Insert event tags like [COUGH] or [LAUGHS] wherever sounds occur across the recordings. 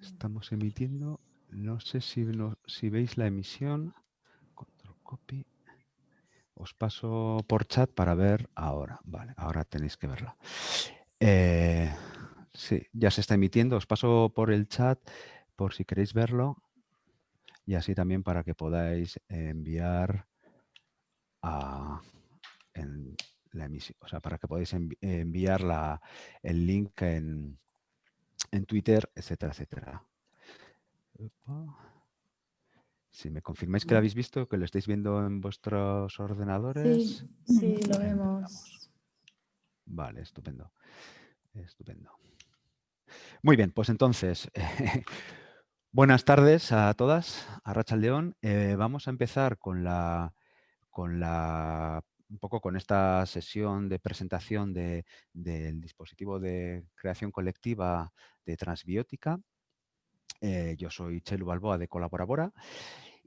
Estamos emitiendo. No sé si, veis la emisión. Control copy. Os paso por chat para ver ahora. Vale, ahora tenéis que verla. Eh, sí, ya se está emitiendo. Os paso por el chat por si queréis verlo. Y así también para que podáis enviar a, la emisión, o sea, para que podáis enviar la, el link en, en Twitter, etcétera, etcétera. Si me confirmáis que lo habéis visto, que lo estáis viendo en vuestros ordenadores. Sí, sí, lo vemos. Vale, estupendo. Estupendo. Muy bien, pues entonces, [LAUGHS] buenas tardes a todas, a Racha León. Eh, vamos a empezar con la, con la un poco con esta sesión de presentación del dispositivo de creación colectiva de Transbiótica. Eh, yo soy Chelu Balboa de Colaborabora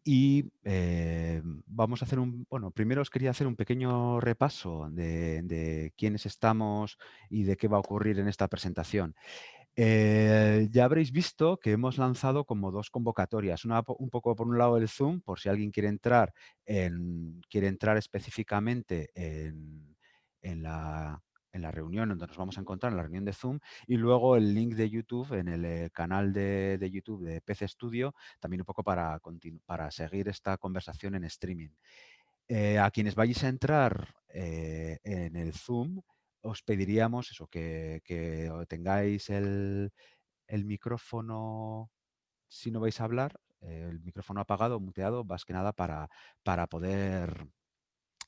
y eh, vamos a hacer un, bueno, primero os quería hacer un pequeño repaso de, de quiénes estamos y de qué va a ocurrir en esta presentación. Eh, ya habréis visto que hemos lanzado como dos convocatorias, una un poco por un lado el Zoom, por si alguien quiere entrar, en, quiere entrar específicamente en, la, reunión donde nos vamos a encontrar, en la reunión de Zoom, y luego el link de YouTube en el eh, canal de, YouTube de PC Studio, también un poco para, para seguir esta conversación en streaming. Eh, a quienes vayáis a entrar en el Zoom, os pediríamos eso, que, tengáis el, micrófono, si no vais a hablar, el micrófono apagado, muteado, más que nada para, para poder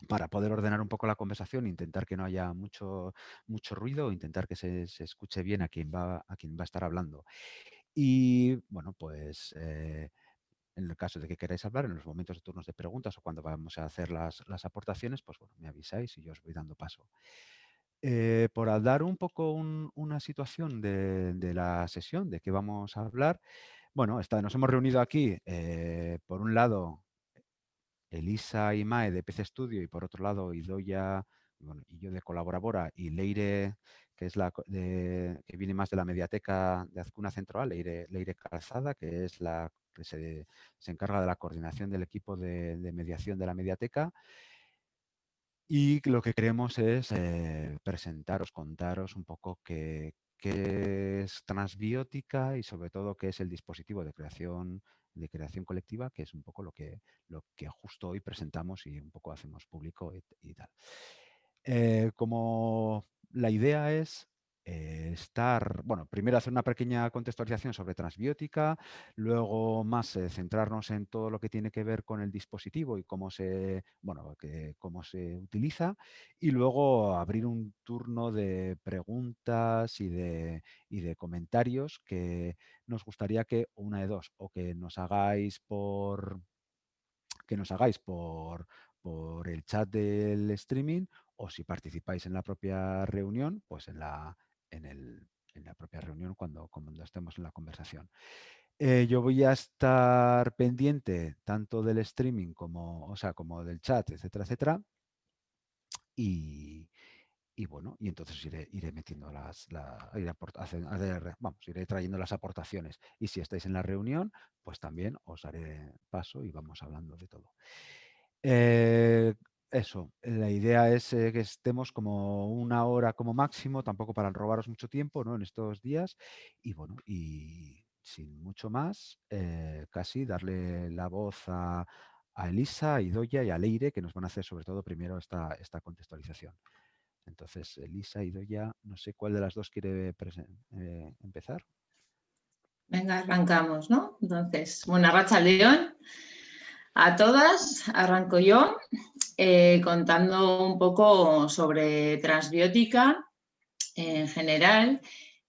para poder ordenar un poco la conversación, intentar que no haya mucho, mucho ruido, intentar que se, escuche bien a quien, va, a quien va a estar hablando. Y bueno, pues eh, en el caso de que queráis hablar, en los momentos de turnos de preguntas o cuando vamos a hacer las, las aportaciones, pues bueno, me avisáis y yo os voy dando paso. Eh, por dar un poco una situación de, la sesión, de qué vamos a hablar, bueno, nos hemos reunido aquí, eh, por un lado, Elisa y Mae de PC Studio y por otro lado, Idoya y yo de Colaborabora y Leire, que es la que viene más de la mediateca de Azcuna Central, Leire, Leire Calzada, que es la que se, encarga de la coordinación del equipo de mediación de la mediateca. Y lo que queremos es eh, presentaros, contaros un poco qué, es transbiótica y sobre todo qué es el dispositivo de creación de creación colectiva, que es un poco lo que, justo hoy presentamos y un poco hacemos público y, tal. Eh, como la idea es eh, estar, bueno, primero hacer una pequeña contextualización sobre transbiótica, luego más eh, centrarnos en todo lo que tiene que ver con el dispositivo y cómo se, bueno, que, cómo se utiliza, y luego abrir un turno de preguntas y de, y de comentarios que nos gustaría que una de dos, o que nos hagáis por que nos hagáis por, por el chat del streaming o si participáis en la propia reunión, pues en la, en, la propia reunión cuando, cuando, estemos en la conversación. Eh, yo voy a estar pendiente tanto del streaming como, o sea, como del chat, etcétera, etcétera. Y, bueno, y entonces iré, iré metiendo las, vamos, iré trayendo las aportaciones. Y si estáis en la reunión, pues también os haré paso y vamos hablando de todo. Eh, eso, la idea es eh, que estemos como una hora como máximo, tampoco para robaros mucho tiempo ¿no? en estos días. Y bueno, y sin mucho más, eh, casi darle la voz a, Elisa, a Idoya y a Leire, que nos van a hacer sobre todo primero esta, esta contextualización. Entonces, Elisa, Idoya, no sé cuál de las dos quiere eh, empezar. Venga, arrancamos, ¿no? Entonces, buena racha, León. A todas, arranco yo eh, contando un poco sobre transbiótica en general.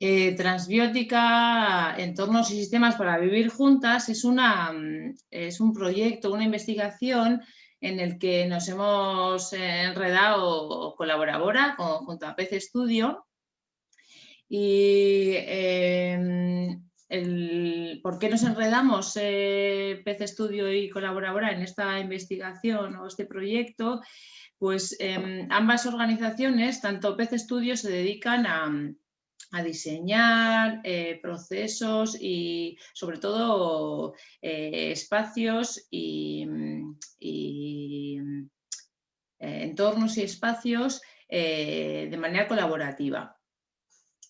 Eh, transbiótica, entornos y sistemas para vivir juntas es, una, es un proyecto, una investigación en el que nos hemos enredado colaboradora junto a PC Studio y por qué nos enredamos eh, PC Estudio y Colaboradora en esta investigación o este proyecto, pues em, ambas organizaciones, tanto PC Estudio, se dedican a, diseñar eh, procesos y sobre todo eh, espacios y, entornos y espacios de manera colaborativa.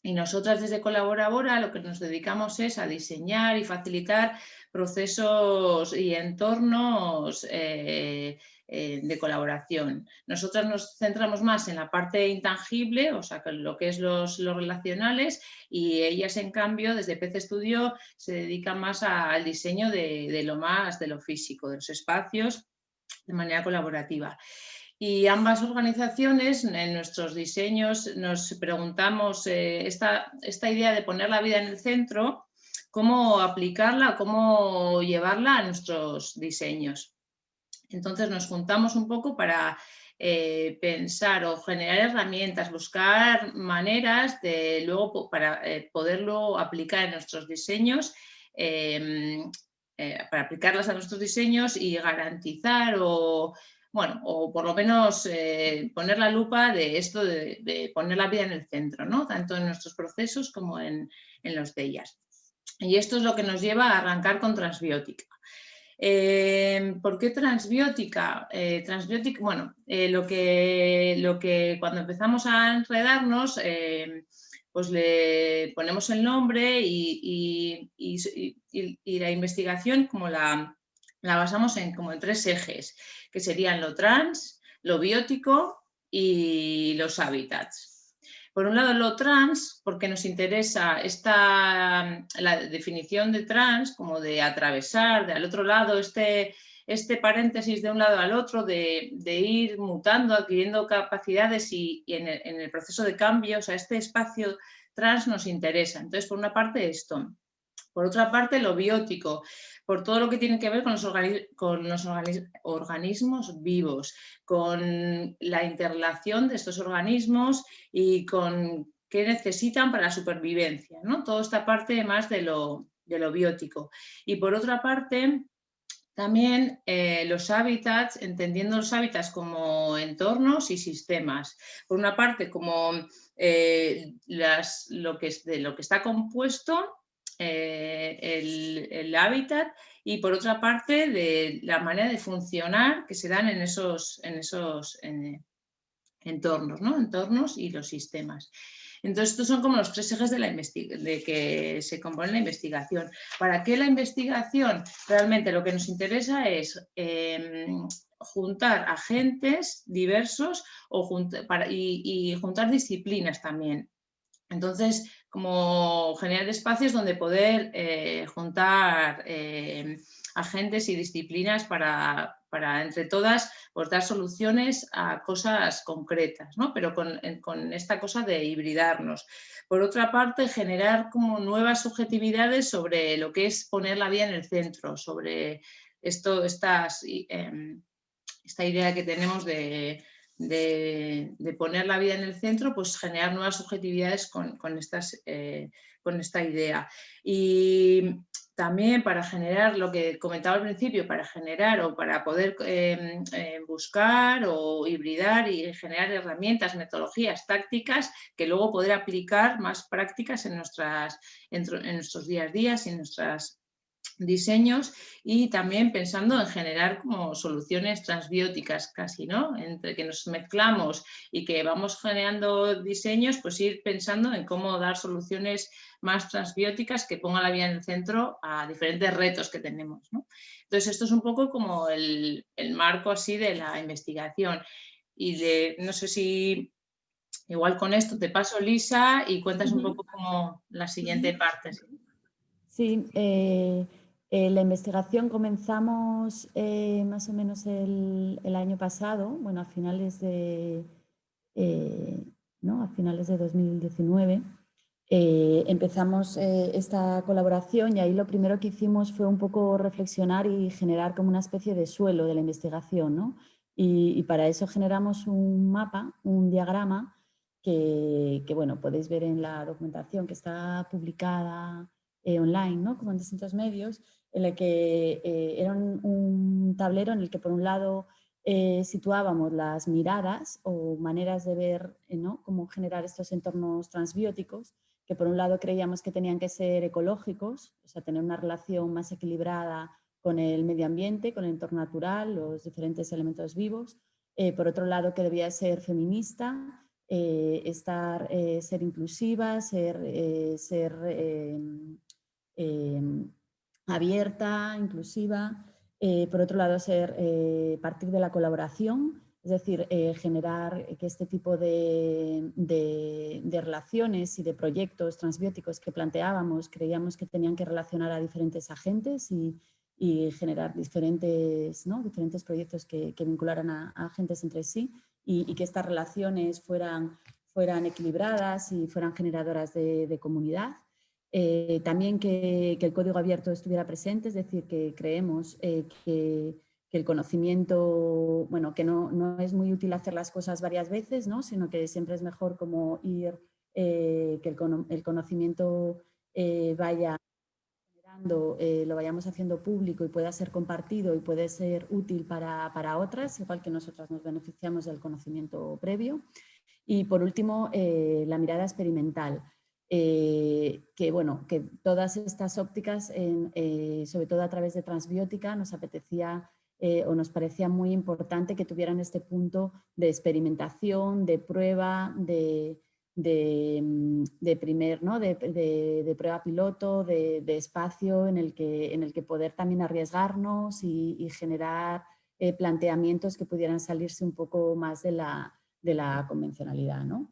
Y nosotras desde Colaborabora lo que nos dedicamos es a diseñar y facilitar procesos y entornos eh, de colaboración. Nosotras nos centramos más en la parte intangible, o sea, lo que es los, relacionales, y ellas, en cambio, desde PC Studio se dedican más al diseño de, lo más, de lo físico, de los espacios, de manera colaborativa. Y ambas organizaciones, en nuestros diseños, nos preguntamos eh, esta, esta idea de poner la vida en el centro, cómo aplicarla, cómo llevarla a nuestros diseños. Entonces nos juntamos un poco para eh, pensar o generar herramientas, buscar maneras de luego para eh, poderlo aplicar en nuestros diseños, para aplicarlas a nuestros diseños y garantizar o, bueno, o por lo menos poner la lupa de esto de, poner la vida en el centro, ¿no? tanto en nuestros procesos como en, en los de ellas. Y esto es lo que nos lleva a arrancar con transbiótica. Em, ¿Por qué transbiótica? Eh, transbiótica, bueno, eh, lo, que, lo que cuando empezamos a enredarnos, pues le ponemos el nombre y, la investigación como la, la, basamos en, como en tres ejes, que serían lo trans, lo biótico y los hábitats. Por un lado, lo trans, porque nos interesa esta, la definición de trans, como de atravesar, de al otro lado, este, este paréntesis de un lado al otro, de, ir mutando, adquiriendo capacidades y, en, el, en, el, proceso de cambio, o sea, este espacio trans nos interesa. Entonces, por una parte esto. Por otra parte, lo biótico, por todo lo que tiene que ver con los, con los organismos vivos, con la interrelación de estos organismos y con qué necesitan para la supervivencia. ¿no? Toda esta parte más de lo, de lo biótico. Y por otra parte, también eh, los hábitats, entendiendo los hábitats como entornos y sistemas. Por una parte, como eh, las, lo, que de lo que está compuesto eh, el, hábitat y por otra parte de la manera de funcionar que se dan en esos, en esos entornos, ¿no? entornos y los sistemas. Entonces, estos son como los tres ejes de, la de que se compone la investigación. ¿Para qué la investigación? Realmente lo que nos interesa es em, juntar agentes diversos o para, y, juntar disciplinas también. Entonces, como generar espacios donde poder eh, juntar eh, agentes y disciplinas para, entre todas, pues, dar soluciones a cosas concretas, ¿no? pero con, esta cosa de hibridarnos. Por otra parte, generar como nuevas subjetividades sobre lo que es poner la vida en el centro, sobre esto, estas, em, esta idea que tenemos de de, poner la vida en el centro, pues generar nuevas subjetividades con, estas, eh, con esta idea. Y también para generar lo que comentaba al principio, para generar o para poder em, em, buscar o hibridar y generar herramientas, metodologías, tácticas que luego poder aplicar más prácticas en, nuestras, en, en nuestros días a días y en nuestras diseños y también pensando en generar como soluciones transbióticas casi, ¿no? Entre que nos mezclamos y que vamos generando diseños, pues ir pensando en cómo dar soluciones más transbióticas que pongan la vida en el centro a diferentes retos que tenemos, Entonces esto es un poco como el, marco así de la investigación y de, no sé si igual con esto te paso Lisa y cuentas un poco como la siguiente parte. Sí, eh, eh, la investigación comenzamos eh, más o menos el, año pasado, bueno, a finales de, eh, ¿no? a finales de 2019. empezamos esta colaboración y ahí lo primero que hicimos fue un poco reflexionar y generar como una especie de suelo de la investigación. ¿no? Y, para eso generamos un mapa, un diagrama que, que, bueno, podéis ver en la documentación que está publicada online, ¿no? como en distintos medios, en el que eh, era un, tablero en el que por un lado eh, situábamos las miradas o maneras de ver eh, ¿no? cómo generar estos entornos transbióticos, que por un lado creíamos que tenían que ser ecológicos, o sea, tener una relación más equilibrada con el medio ambiente, con el entorno natural, los diferentes elementos vivos. Eh, por otro lado, que debía ser feminista, eh, estar, eh, ser inclusiva, ser, ser em, abierta, inclusiva. por otro lado, ser, partir de la colaboración, es decir, generar que este tipo de, de, relaciones y de proyectos transbióticos que planteábamos, creíamos que tenían que relacionar a diferentes agentes y, y generar diferentes, ¿no? diferentes proyectos que, vincularan a, agentes entre sí y, que estas relaciones fueran, fueran equilibradas y fueran generadoras de, comunidad. Eh, también que, el código abierto estuviera presente, es decir, que creemos eh, que, el conocimiento, bueno, que no, no, es muy útil hacer las cosas varias veces, ¿no? sino que siempre es mejor como ir, eh, que el, conocimiento vaya lo vayamos haciendo público y pueda ser compartido y puede ser útil para, para, otras, igual que nosotras nos beneficiamos del conocimiento previo. Y por último, la mirada experimental. Eh, que bueno, que todas estas ópticas, sobre todo a través de transbiótica, nos apetecía o nos parecía muy importante que tuvieran este punto de experimentación, de prueba, de, Mm, de, primer, ¿no? de, prueba piloto, de, espacio en el, que, en el que poder también arriesgarnos y, generar eh, planteamientos que pudieran salirse un poco más de la, de la convencionalidad. ¿no?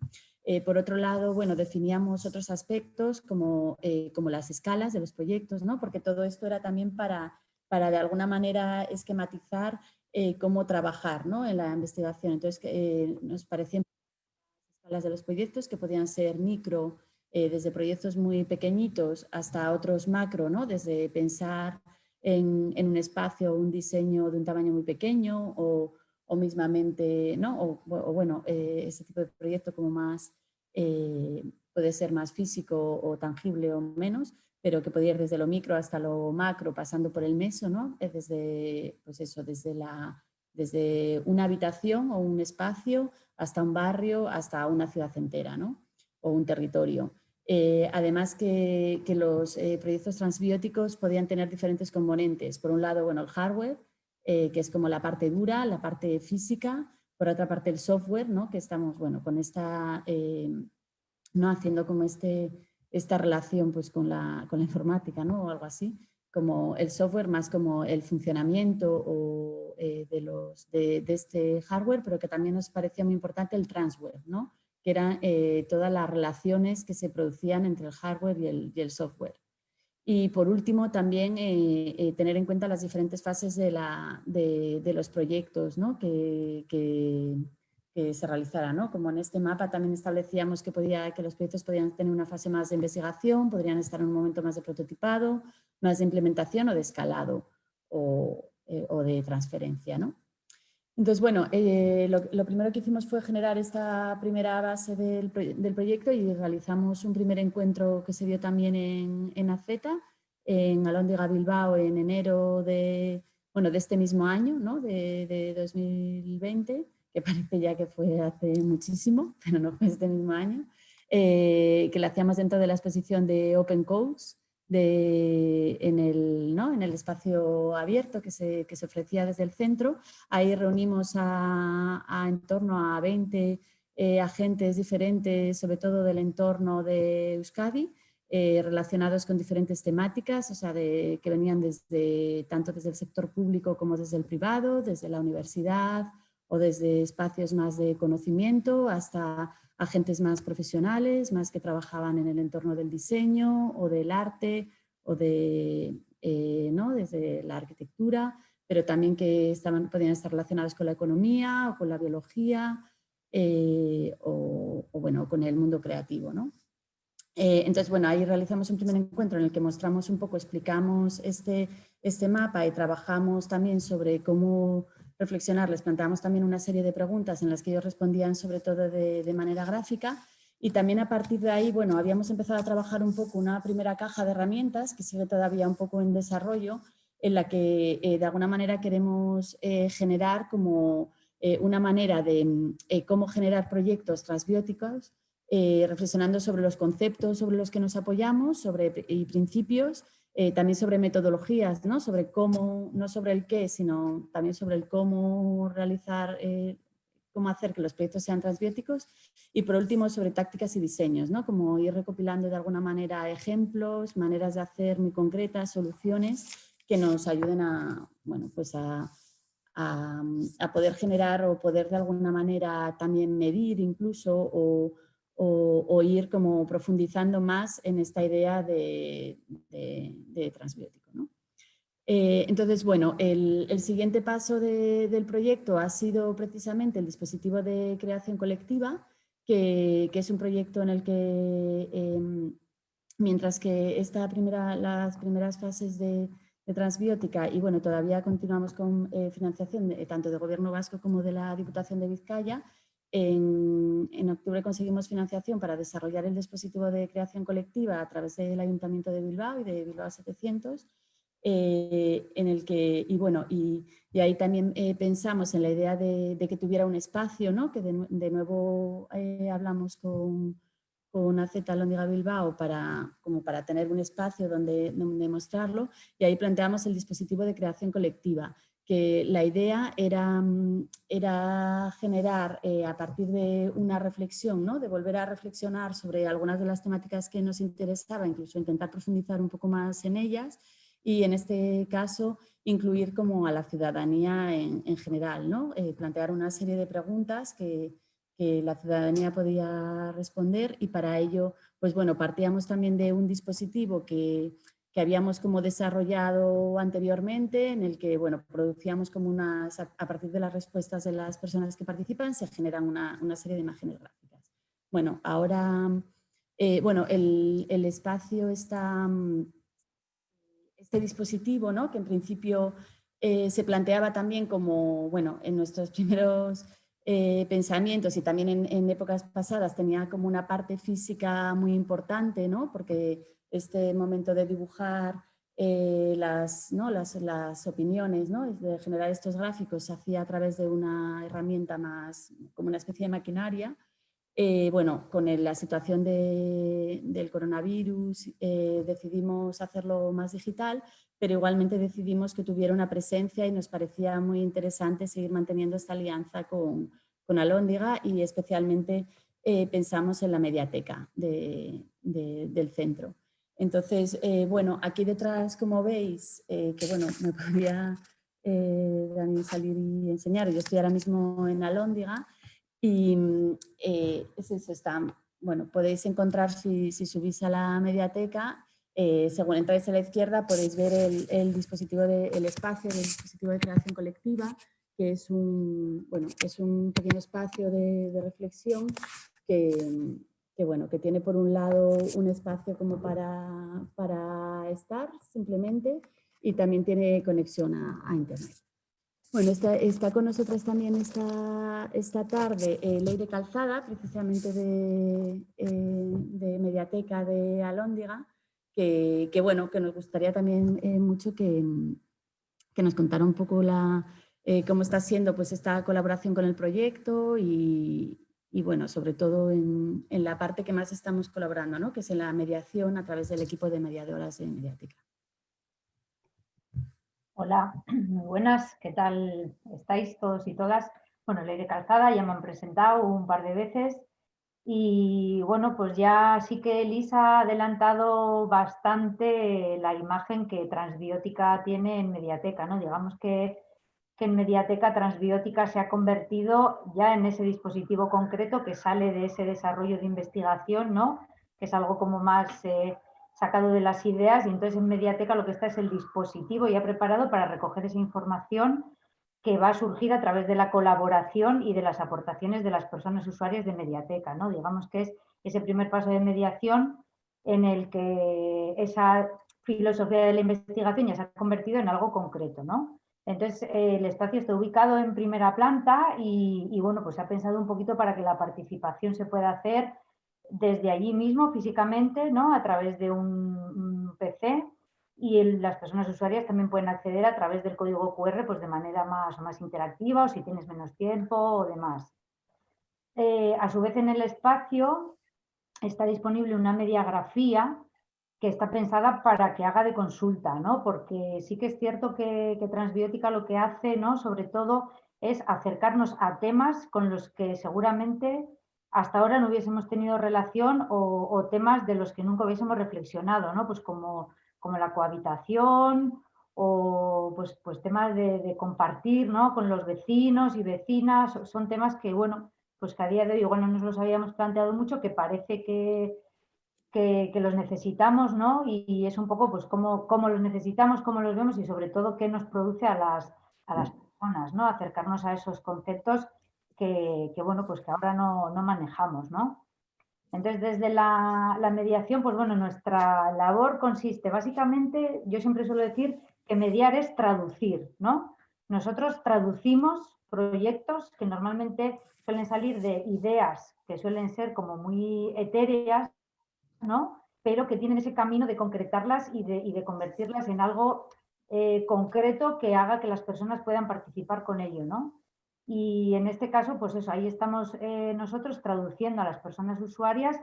Eh, por otro lado, bueno, definíamos otros aspectos como, eh, como las escalas de los proyectos, ¿no? porque todo esto era también para, para de alguna manera esquematizar cómo trabajar ¿no? en la investigación. Entonces, nos parecía las de los proyectos que podían ser micro, eh, desde proyectos muy pequeñitos hasta otros macro, ¿no? desde pensar en, un espacio, un diseño de un tamaño muy pequeño o, mismamente, ¿no? o, bueno, eh, ese tipo de proyecto como más, eh, puede ser más físico o tangible o menos, pero que podía ir desde lo micro hasta lo macro, pasando por el meso, ¿no? desde, pues eso, desde, la, desde una habitación o un espacio hasta un barrio, hasta una ciudad entera, ¿no? O un territorio. Eh, además que, los eh, proyectos transbióticos podían tener diferentes componentes. Por un lado, bueno, el hardware, que es como la parte dura, la parte física. Por otra parte, el software, ¿no? Que estamos, bueno, con esta, ¿no? Haciendo como este, esta relación pues, con, la, con la informática, ¿no? O algo así como el software más como el funcionamiento o, eh, de, los, de, este hardware, pero que también nos parecía muy importante el transware, ¿no? que eran eh, todas las relaciones que se producían entre el hardware y el, y el software. Y por último, también eh, tener en cuenta las diferentes fases de, la, de, los proyectos ¿no? que, que, se realizara. ¿no? Como en este mapa también establecíamos que, podía, que los proyectos podían tener una fase más de investigación, podrían estar en un momento más de prototipado, más de implementación o de escalado o, eh, de transferencia. ¿no? Entonces, bueno, eh, lo, primero que hicimos fue generar esta primera base del, proyecto y realizamos un primer encuentro que se dio también en, en AZ, en Alóndiga Bilbao, en enero de, bueno, de este mismo año, ¿no? de, de 2020, que [LAUGHS] parece ya que fue hace muchísimo, pero no fue este mismo año, eh, que lo hacíamos dentro de la exposición de Open Codes, en, el, ¿no? en el espacio abierto que se, que se, ofrecía desde el centro. Ahí reunimos a, en torno a 20 eh, agentes diferentes, sobre todo del entorno de Euskadi, eh, relacionados con diferentes temáticas, o sea, de, que venían desde, tanto desde el sector público como desde el privado, desde la universidad o desde espacios más de conocimiento hasta agentes más profesionales, más que trabajaban en el entorno del diseño o del arte o de, eh, ¿no? desde la arquitectura, pero también que estaban, podían estar relacionados con la economía o con la biología eh, o, bueno, con el mundo creativo. ¿no? Eh, entonces, bueno, ahí realizamos un primer encuentro en el que mostramos un poco, explicamos este, este mapa y trabajamos también sobre cómo reflexionar, les planteamos también una serie de preguntas en las que ellos respondían sobre todo de, manera gráfica. Y también a partir de ahí, bueno, habíamos empezado a trabajar un poco una primera caja de herramientas que sigue todavía un poco en desarrollo, en la que eh, de alguna manera queremos eh, generar como eh, una manera de cómo generar proyectos transbióticos reflexionando sobre los conceptos sobre los que nos apoyamos sobre, y principios, eh, también sobre metodologías, ¿no? sobre cómo, no sobre el qué, sino también sobre el cómo realizar, eh, cómo hacer que los proyectos sean transbióticos y por último sobre tácticas y diseños, ¿no? como ir recopilando de alguna manera ejemplos, maneras de hacer muy concretas, soluciones que nos ayuden a, bueno, pues a, a, poder generar o poder de alguna manera también medir incluso o, o, ir como profundizando más en esta idea de, transbiótico. Eh, entonces, bueno, el, siguiente paso del proyecto ha sido precisamente el dispositivo de creación colectiva, que, es un proyecto en el que, em, mientras que esta primera, las primeras fases de, transbiótica y bueno, todavía continuamos con eh, financiación tanto del gobierno vasco como de la Diputación de Vizcaya. En, octubre conseguimos financiación para desarrollar el dispositivo de creación colectiva a través del Ayuntamiento de Bilbao y de Bilbao 700, eh, en el que, y bueno, y, ahí también eh, pensamos en la idea de, que tuviera un espacio, ¿no? que de, nuevo hablamos con, con AZ Lóndiga Bilbao para, como para tener un espacio donde, donde mostrarlo y ahí planteamos el dispositivo de creación colectiva, que la idea era, mm, era generar eh, a partir de una reflexión, ¿no? de volver a reflexionar sobre algunas de las temáticas que nos interesaba, incluso intentar profundizar un poco más en ellas y en este caso incluir como a la ciudadanía en, en general, ¿no? Eh, plantear una serie de preguntas que, que la ciudadanía podía responder y para ello, pues bueno, partíamos también de un dispositivo que, que habíamos como desarrollado anteriormente, en el que, bueno, producíamos como unas, a partir de las respuestas de las personas que participan, se generan una, una serie de imágenes gráficas. Bueno, ahora, eh, bueno, el, el, espacio está, este dispositivo, ¿no? Que en principio eh, se planteaba también como, bueno, en nuestros [LAUGHS] primeros eh, pensamientos y también en, épocas pasadas tenía como una parte física muy importante, ¿no? porque este momento de dibujar eh, las, ¿no? las, las, opiniones, ¿no? de generar estos gráficos se hacía a través de una herramienta más, como una especie de maquinaria. Eh, bueno, con la situación de, del coronavirus decidimos hacerlo más digital, pero igualmente decidimos que tuviera una presencia y nos parecía muy interesante seguir manteniendo esta alianza con, con Alóndiga y especialmente eh, pensamos en la mediateca del centro. Entonces, eh, bueno, aquí detrás, como veis, eh, que bueno, me [LAUGHS] podría también salir y enseñar, yo estoy ahora mismo en Alóndiga y es eso, está, bueno, podéis encontrar si, subís a la mediateca eh, según entráis a la izquierda podéis ver el, dispositivo de, espacio del dispositivo de creación colectiva, que es un, bueno, es un pequeño espacio de, reflexión que, que, bueno, que tiene por un lado un espacio como para, para estar simplemente y también tiene conexión a, Internet. Bueno, está, está, con nosotros también esta, esta tarde eh, Leire Calzada, precisamente de, eh, de Mediateca de Alóndiga, que, bueno, que nos gustaría también eh, mucho que, que, nos contara un poco la, eh, cómo está siendo pues, esta colaboración con el proyecto y, y bueno, sobre todo en, en, la parte que más estamos colaborando, ¿no? que es en la mediación a través del equipo de mediadoras de Mediática. Hola, [CLEARS THROAT] muy buenas, ¿qué tal estáis todos y todas? Bueno, Leire Calzada, ya me han presentado un par de veces. Y bueno, pues ya sí que Elisa ha adelantado bastante la imagen que Transbiótica tiene en Mediateca, ¿no? Digamos que, en Mediateca Transbiótica se ha convertido ya en ese dispositivo concreto que sale de ese desarrollo de investigación, ¿no? Que es algo como más eh, sacado de las ideas y entonces en Mediateca lo que está es el dispositivo ya preparado para recoger esa información que va a surgir a través de la colaboración y de las aportaciones de las personas usuarias de Mediateca. ¿no? Digamos que es ese primer paso de mediación en el que esa filosofía de la investigación ya se ha convertido en algo concreto. ¿no? Entonces, el espacio está ubicado en primera planta y, bueno, pues se ha pensado un poquito para que la participación se pueda hacer desde allí mismo físicamente, ¿no? a través de un PC y las personas usuarias también pueden acceder a través del código QR pues de manera más, más interactiva o si tienes menos tiempo o demás. Eh, a su vez en el espacio está disponible una mediagrafía que está pensada para que haga de consulta, ¿no? Porque sí que es cierto que, Transbiótica lo que hace, ¿no? Sobre todo es acercarnos a temas con los que seguramente hasta ahora no hubiésemos tenido relación o, temas de los que nunca hubiésemos reflexionado, ¿no? Pues como, como la cohabitación o pues, pues temas de, compartir ¿no? con los vecinos y vecinas, son temas que, bueno, pues que a día de hoy igual no nos los habíamos planteado mucho, que parece que, que, los necesitamos, ¿no? Y, es un poco pues cómo, cómo, los necesitamos, cómo los vemos y sobre todo qué nos produce a las, a las personas, ¿no? Acercarnos a esos conceptos que, bueno, pues que ahora no, no manejamos, ¿no? Entonces, desde la, la, mediación, pues bueno, nuestra labor consiste básicamente, yo siempre suelo decir que mediar es traducir, ¿no? Nosotros traducimos proyectos que normalmente suelen salir de ideas que suelen ser como muy etéreas, ¿no? pero que tienen ese camino de concretarlas y de, convertirlas en algo eh, concreto que haga que las personas puedan participar con ello. ¿no? Y en este caso, pues eso, ahí estamos eh, nosotros traduciendo a las personas usuarias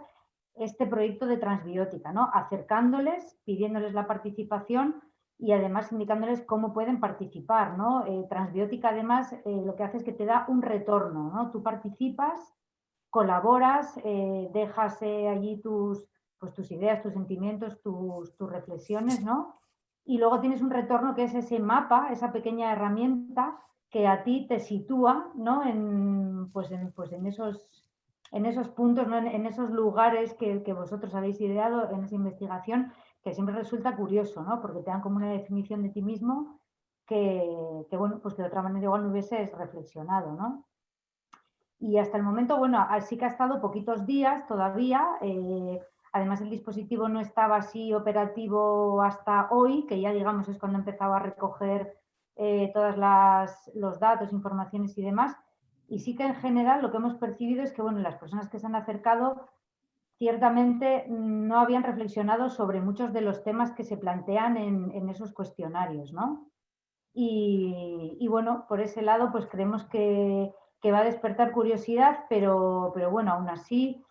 este proyecto de transbiótica, ¿no? acercándoles, pidiéndoles la participación y además indicándoles cómo pueden participar. ¿no? Eh, transbiótica además lo que hace es que te da un retorno. ¿no? Tú participas, colaboras, dejas allí tus, pues tus ideas, tus sentimientos, tus, reflexiones, ¿no? Y luego tienes un retorno que es ese mapa, esa pequeña herramienta que a ti te sitúa, ¿no? En, pues en, pues en, esos, en esos puntos, ¿no? en, esos lugares que, vosotros habéis ideado en esa investigación, que siempre resulta curioso, ¿no? Porque te dan como una definición de ti mismo que, bueno, pues que de otra manera igual no hubieses reflexionado, ¿no? Y hasta el momento, bueno, así que ha estado poquitos días todavía, eh, Además, el dispositivo no estaba así operativo hasta hoy, que ya digamos es cuando empezaba a recoger eh, todos los datos, informaciones y demás. Y sí que en general lo que hemos percibido es que bueno, las personas que se han acercado ciertamente no habían reflexionado sobre muchos de los temas que se plantean en, esos cuestionarios. ¿no? Y, bueno, por ese lado pues creemos que, que va a despertar curiosidad, pero, pero bueno, aún así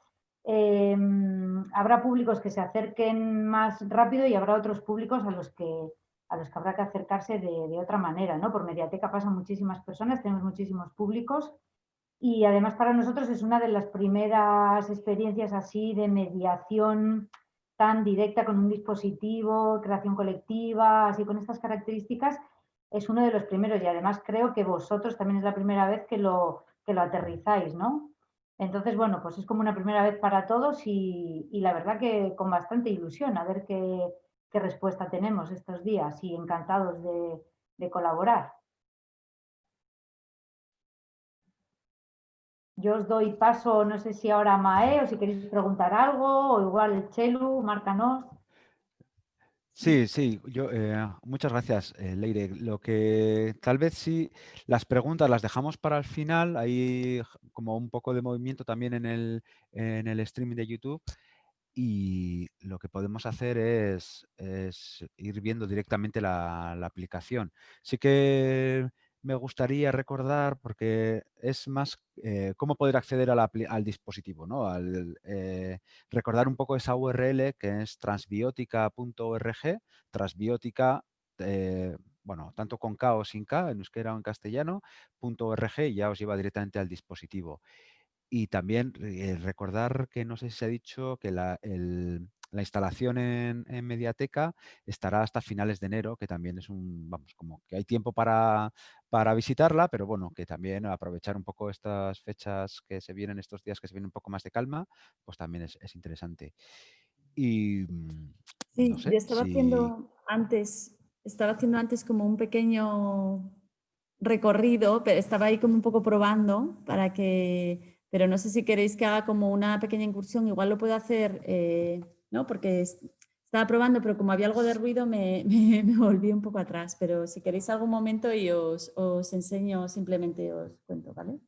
Em, habrá públicos que se acerquen más rápido y habrá otros públicos a los que, a los que habrá que acercarse de, otra manera. ¿no? Por Mediateca pasan muchísimas personas, tenemos muchísimos públicos y además para nosotros es una de las primeras experiencias así de mediación tan directa con un dispositivo, creación colectiva, así con estas características, es uno de los primeros y además creo que vosotros también es la primera vez que lo, que lo aterrizáis, ¿no? Entonces, bueno, pues es como una primera vez para todos y, la verdad que con bastante ilusión a ver qué, respuesta tenemos estos días y encantados de, colaborar. Yo os doy paso, no sé si ahora a Mae o si queréis preguntar algo, o igual Chelu, márcanos. Sí, sí, yo, eh, muchas gracias, eh, Leire. Lo que tal vez sí, las preguntas las dejamos para el final, hay como un poco de movimiento también en el, en el streaming de YouTube y lo que podemos hacer es, ir viendo directamente la, la aplicación. Sí que me gustaría recordar, porque es más eh, cómo poder acceder al dispositivo, ¿no? Al, eh, recordar un poco esa URL que es transbiótica.org, transbiótica, eh, bueno, tanto con K o sin K, en euskera o en castellano, .org y ya os lleva directamente al dispositivo. Y también recordar que no sé si se ha dicho que la, el, la instalación en, Mediateca estará hasta finales de enero, que también es un, vamos, como que hay tiempo para, para visitarla, pero bueno, que también aprovechar un poco estas fechas que se vienen, estos días que se vienen un poco más de calma, pues también es, interesante. Y, mm, sí, yo estaba haciendo antes, estaba haciendo antes como un pequeño recorrido, pero estaba ahí como un poco probando para que, pero no sé si queréis que haga como una pequeña incursión, igual lo puedo hacer eh, ¿no? porque estaba probando, pero como había algo de ruido [LAUGHS] me, volví un poco atrás. Pero si queréis algún momento y os, os enseño, simplemente os cuento, ¿vale?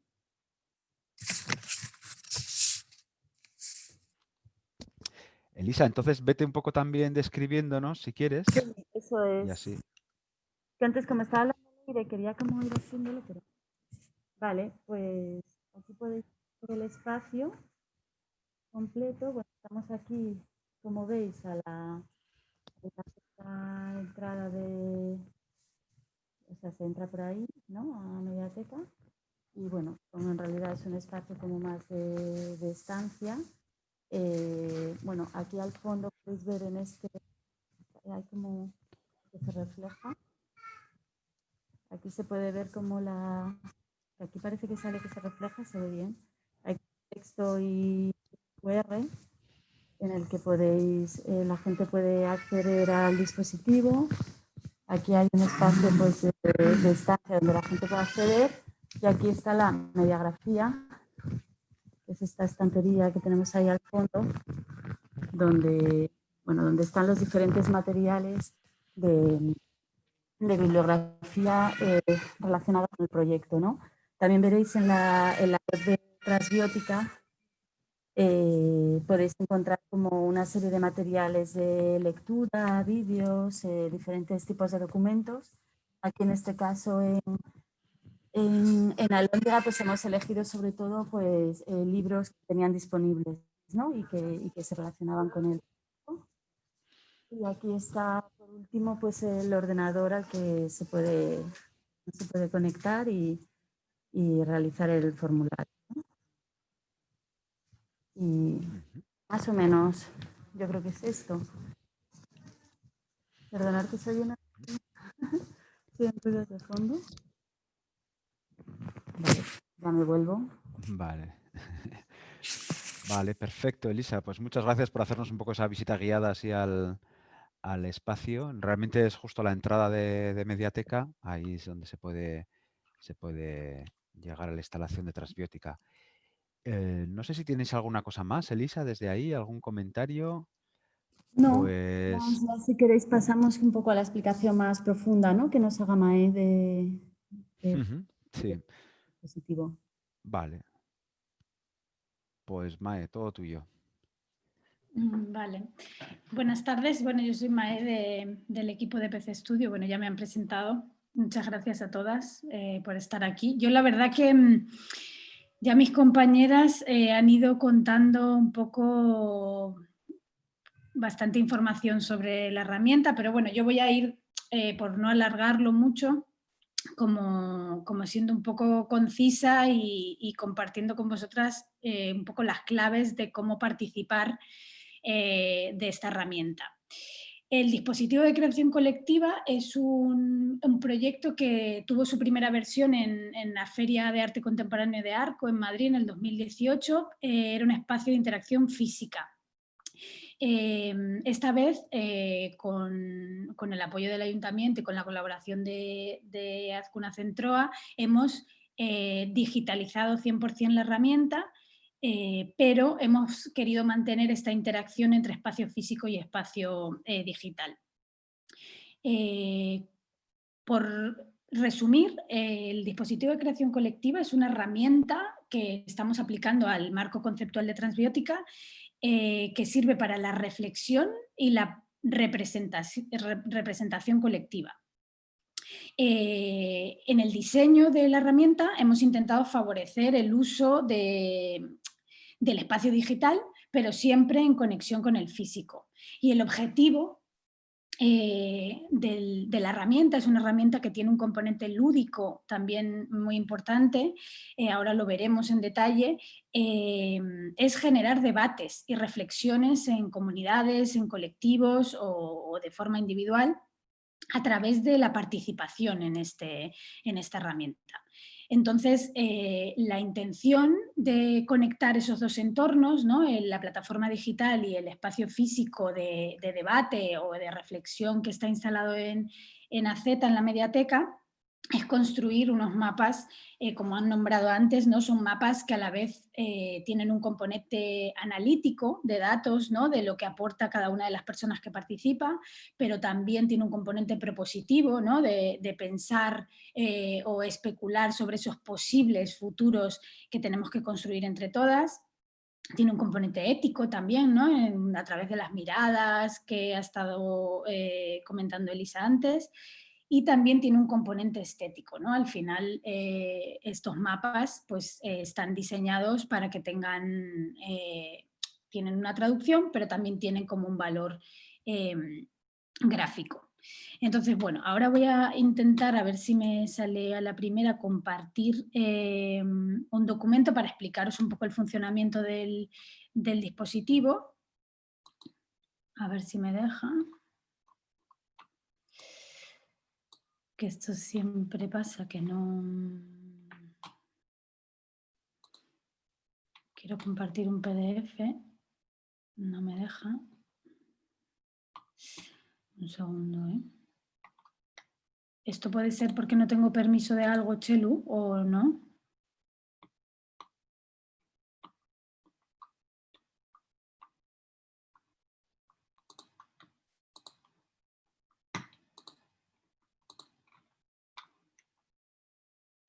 Elisa, entonces vete un poco también describiéndonos, si quieres. eso es. así. Que antes como estaba hablando quería como ir haciéndolo, pero... Vale, pues aquí podéis ver el espacio completo. Bueno, estamos aquí, como veis, a la, entrada de... O sea, se entra por ahí, ¿no? A Mediateca. Y bueno, como en realidad es un espacio como más de, estancia. Eh, bueno, aquí al fondo podéis ver en este... Hay como se refleja. Aquí se puede ver como la... Aquí parece que sale que se refleja, se ve bien. Hay texto y QR en el que podéis, eh, la gente puede acceder al dispositivo. Aquí hay un espacio pues, de, estancia donde la gente puede acceder y aquí está la mediagrafía, que es esta estantería que tenemos ahí al fondo, donde, bueno, donde están los diferentes materiales de, de bibliografía eh, relacionada con el proyecto. ¿no? También veréis en la, en la web de Transbiótica eh, podéis encontrar como una serie de materiales de lectura, vídeos, eh, diferentes tipos de documentos. Aquí en este caso en, en, en pues hemos elegido sobre todo pues, eh, libros que tenían disponibles ¿no? y, que, y, que, se relacionaban con él. Y aquí está por último pues el ordenador al que se puede, se puede conectar y, y realizar el formulario. Y más o menos, yo creo que es esto. Perdonar que soy una... [LAUGHS] de fondo. Vale, ya me vuelvo. Vale. [LAUGHS] Vale, perfecto, Elisa. Pues muchas gracias por hacernos un poco esa visita guiada así al, espacio. Realmente es justo la entrada de, de, Mediateca. Ahí es donde se puede, se puede llegar a la instalación de transbiótica. Eh, no sé si tienes alguna cosa más, Elisa, desde ahí, algún comentario. No, pues... si queréis pasamos un poco a la explicación más profunda ¿no? que nos haga Mae de, sí. positivo. Vale. Pues Mae, todo tuyo. Mm, vale. Buenas tardes. Bueno, yo soy Mae del equipo de PC Studio. Bueno, ya me han presentado. Muchas gracias a todas eh, por estar aquí. Yo la verdad que mm, ya mis compañeras eh, han ido contando un poco bastante información sobre la herramienta, pero bueno, yo voy a ir, eh, por no alargarlo mucho, como, siendo un poco concisa y, compartiendo con vosotras eh, un poco las claves de cómo participar de esta herramienta. El dispositivo de creación colectiva es un, proyecto que tuvo su primera versión en, la Feria de Arte Contemporáneo de Arco en Madrid en el 2018. Eh, era un espacio de interacción física. Eh, esta vez, eh, con, el apoyo del Ayuntamiento y con la colaboración de, de Azcuna Centroa, hemos digitalizado 100% la herramienta eh, pero hemos querido mantener esta interacción entre espacio físico y espacio eh, digital. Eh, por resumir, el dispositivo de creación colectiva es una herramienta que estamos aplicando al marco conceptual de transbiótica que sirve para la reflexión y la representación, representación colectiva. en el diseño de la herramienta hemos intentado favorecer el uso de, del espacio digital, pero siempre en conexión con el físico. Y el objetivo eh, de la herramienta es una herramienta que tiene un componente lúdico también muy importante, eh, ahora lo veremos en detalle, eh, es generar debates y reflexiones en comunidades, en colectivos o, de forma individual a través de la participación en, este, en esta herramienta. Entonces, eh, la intención de conectar esos dos entornos, ¿no? la plataforma digital y el espacio físico de, debate o de reflexión que está instalado en, en AZ, en la mediateca, es construir unos mapas, eh, como han nombrado antes, ¿no? son mapas que a la vez eh, tienen un componente analítico de datos, ¿no? de lo que aporta cada una de las personas que participa, pero también tiene un componente propositivo ¿no? de, pensar eh, o especular sobre esos posibles futuros que tenemos que construir entre todas. Tiene un componente ético también, ¿no? a través de las miradas que ha estado comentando Elisa antes, y también tiene un componente estético. ¿no? Al final eh, estos mapas pues, eh, están diseñados para que tengan eh, tienen una traducción, pero también tienen como un valor gráfico. Entonces, bueno, ahora voy a intentar, a ver si me sale a la primera, compartir un documento para explicaros un poco el funcionamiento del, del dispositivo. A ver si me deja. Que esto siempre pasa, que no... Quiero compartir un PDF, no me deja. Un segundo, ¿eh? ¿Esto puede ser porque no tengo permiso de algo, Chelu, o no?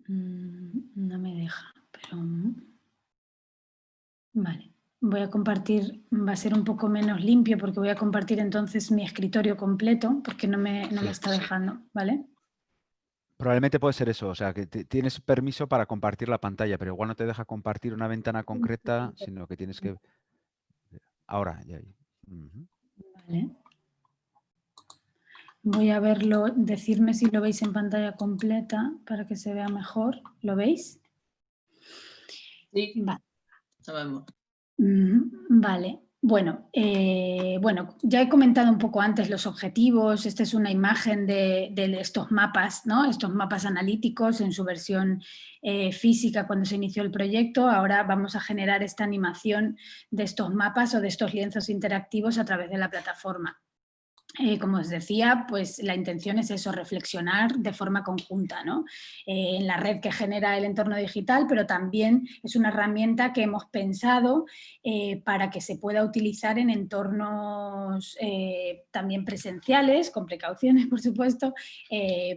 Mm, no me deja, pero... Vale. Voy a compartir, va a ser un poco menos limpio porque voy a compartir entonces mi escritorio completo porque no me, no me está dejando, ¿vale? Probablemente puede ser eso, o sea, que tienes permiso para compartir la pantalla, pero igual no te deja compartir una ventana concreta, sino que tienes que... Ahora, ya. Vale. Voy a verlo, decirme si lo veis en pantalla completa para que se vea mejor. ¿Lo veis? Sí. Vale. Sabemos. Vale, bueno, eh, bueno, ya he comentado un poco antes los objetivos, esta es una imagen de, estos mapas, ¿no? estos mapas analíticos en su versión eh, física cuando se inició el proyecto, ahora vamos a generar esta animación de estos mapas o de estos lienzos interactivos a través de la plataforma. Eh, como os decía, pues la intención es eso, reflexionar de forma conjunta ¿no? Eh, en la red que genera el entorno digital, pero también es una herramienta que hemos pensado eh, para que se pueda utilizar en entornos también presenciales, con precauciones [LAUGHS] por supuesto,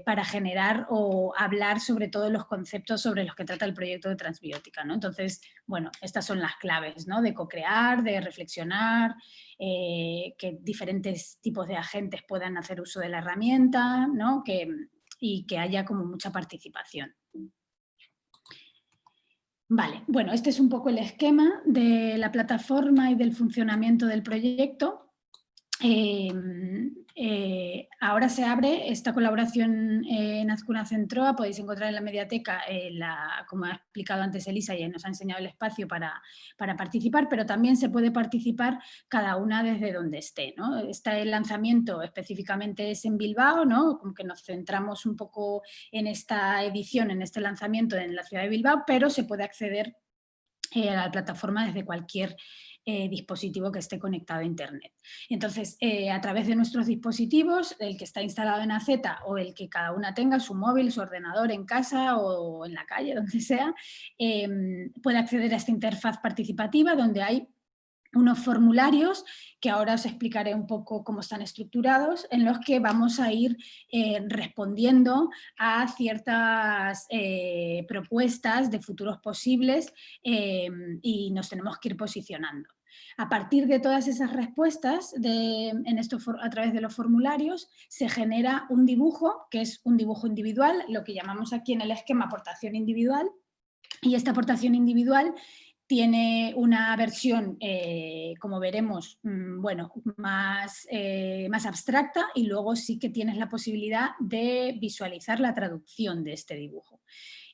para generar o hablar sobre todos los conceptos sobre los que trata el proyecto de transbiótica. ¿no? Entonces, bueno, estas son las claves ¿no? de co-crear, de reflexionar, eh, que diferentes tipos de agentes puedan hacer uso de la herramienta y que haya como mucha participación. Vale, bueno, este es un poco el esquema de la plataforma y del funcionamiento del proyecto. Em, eh, ahora se abre esta colaboración en Azcuna Centroa, podéis encontrar en la mediateca, eh, como ha explicado antes Elisa, y nos ha enseñado el espacio para, para, participar, pero también se puede participar cada una desde donde esté. ¿no? Este lanzamiento específicamente es en Bilbao, ¿no? como que nos centramos un poco en esta edición, en este lanzamiento en la ciudad de Bilbao, pero se puede acceder eh, a la plataforma desde cualquier eh, dispositivo que esté conectado a Internet. Entonces, eh, a través de nuestros dispositivos, el que está instalado en AZ o el que cada una tenga, su móvil, su ordenador en casa o en la calle, [LAUGHS] donde sea, puede acceder a esta interfaz participativa donde hay unos formularios que ahora os explicaré un poco cómo están estructurados, en los que vamos a ir eh, respondiendo a ciertas eh, propuestas de futuros posibles eh, y nos tenemos que ir posicionando. A partir de todas esas respuestas en a través de los formularios se genera un dibujo, que es un dibujo individual, lo que llamamos aquí en el esquema aportación individual, y esta aportación individual tiene una versión, eh, como veremos, mm, bueno, más, eh, más abstracta y luego sí que tienes la posibilidad de visualizar la traducción de este dibujo.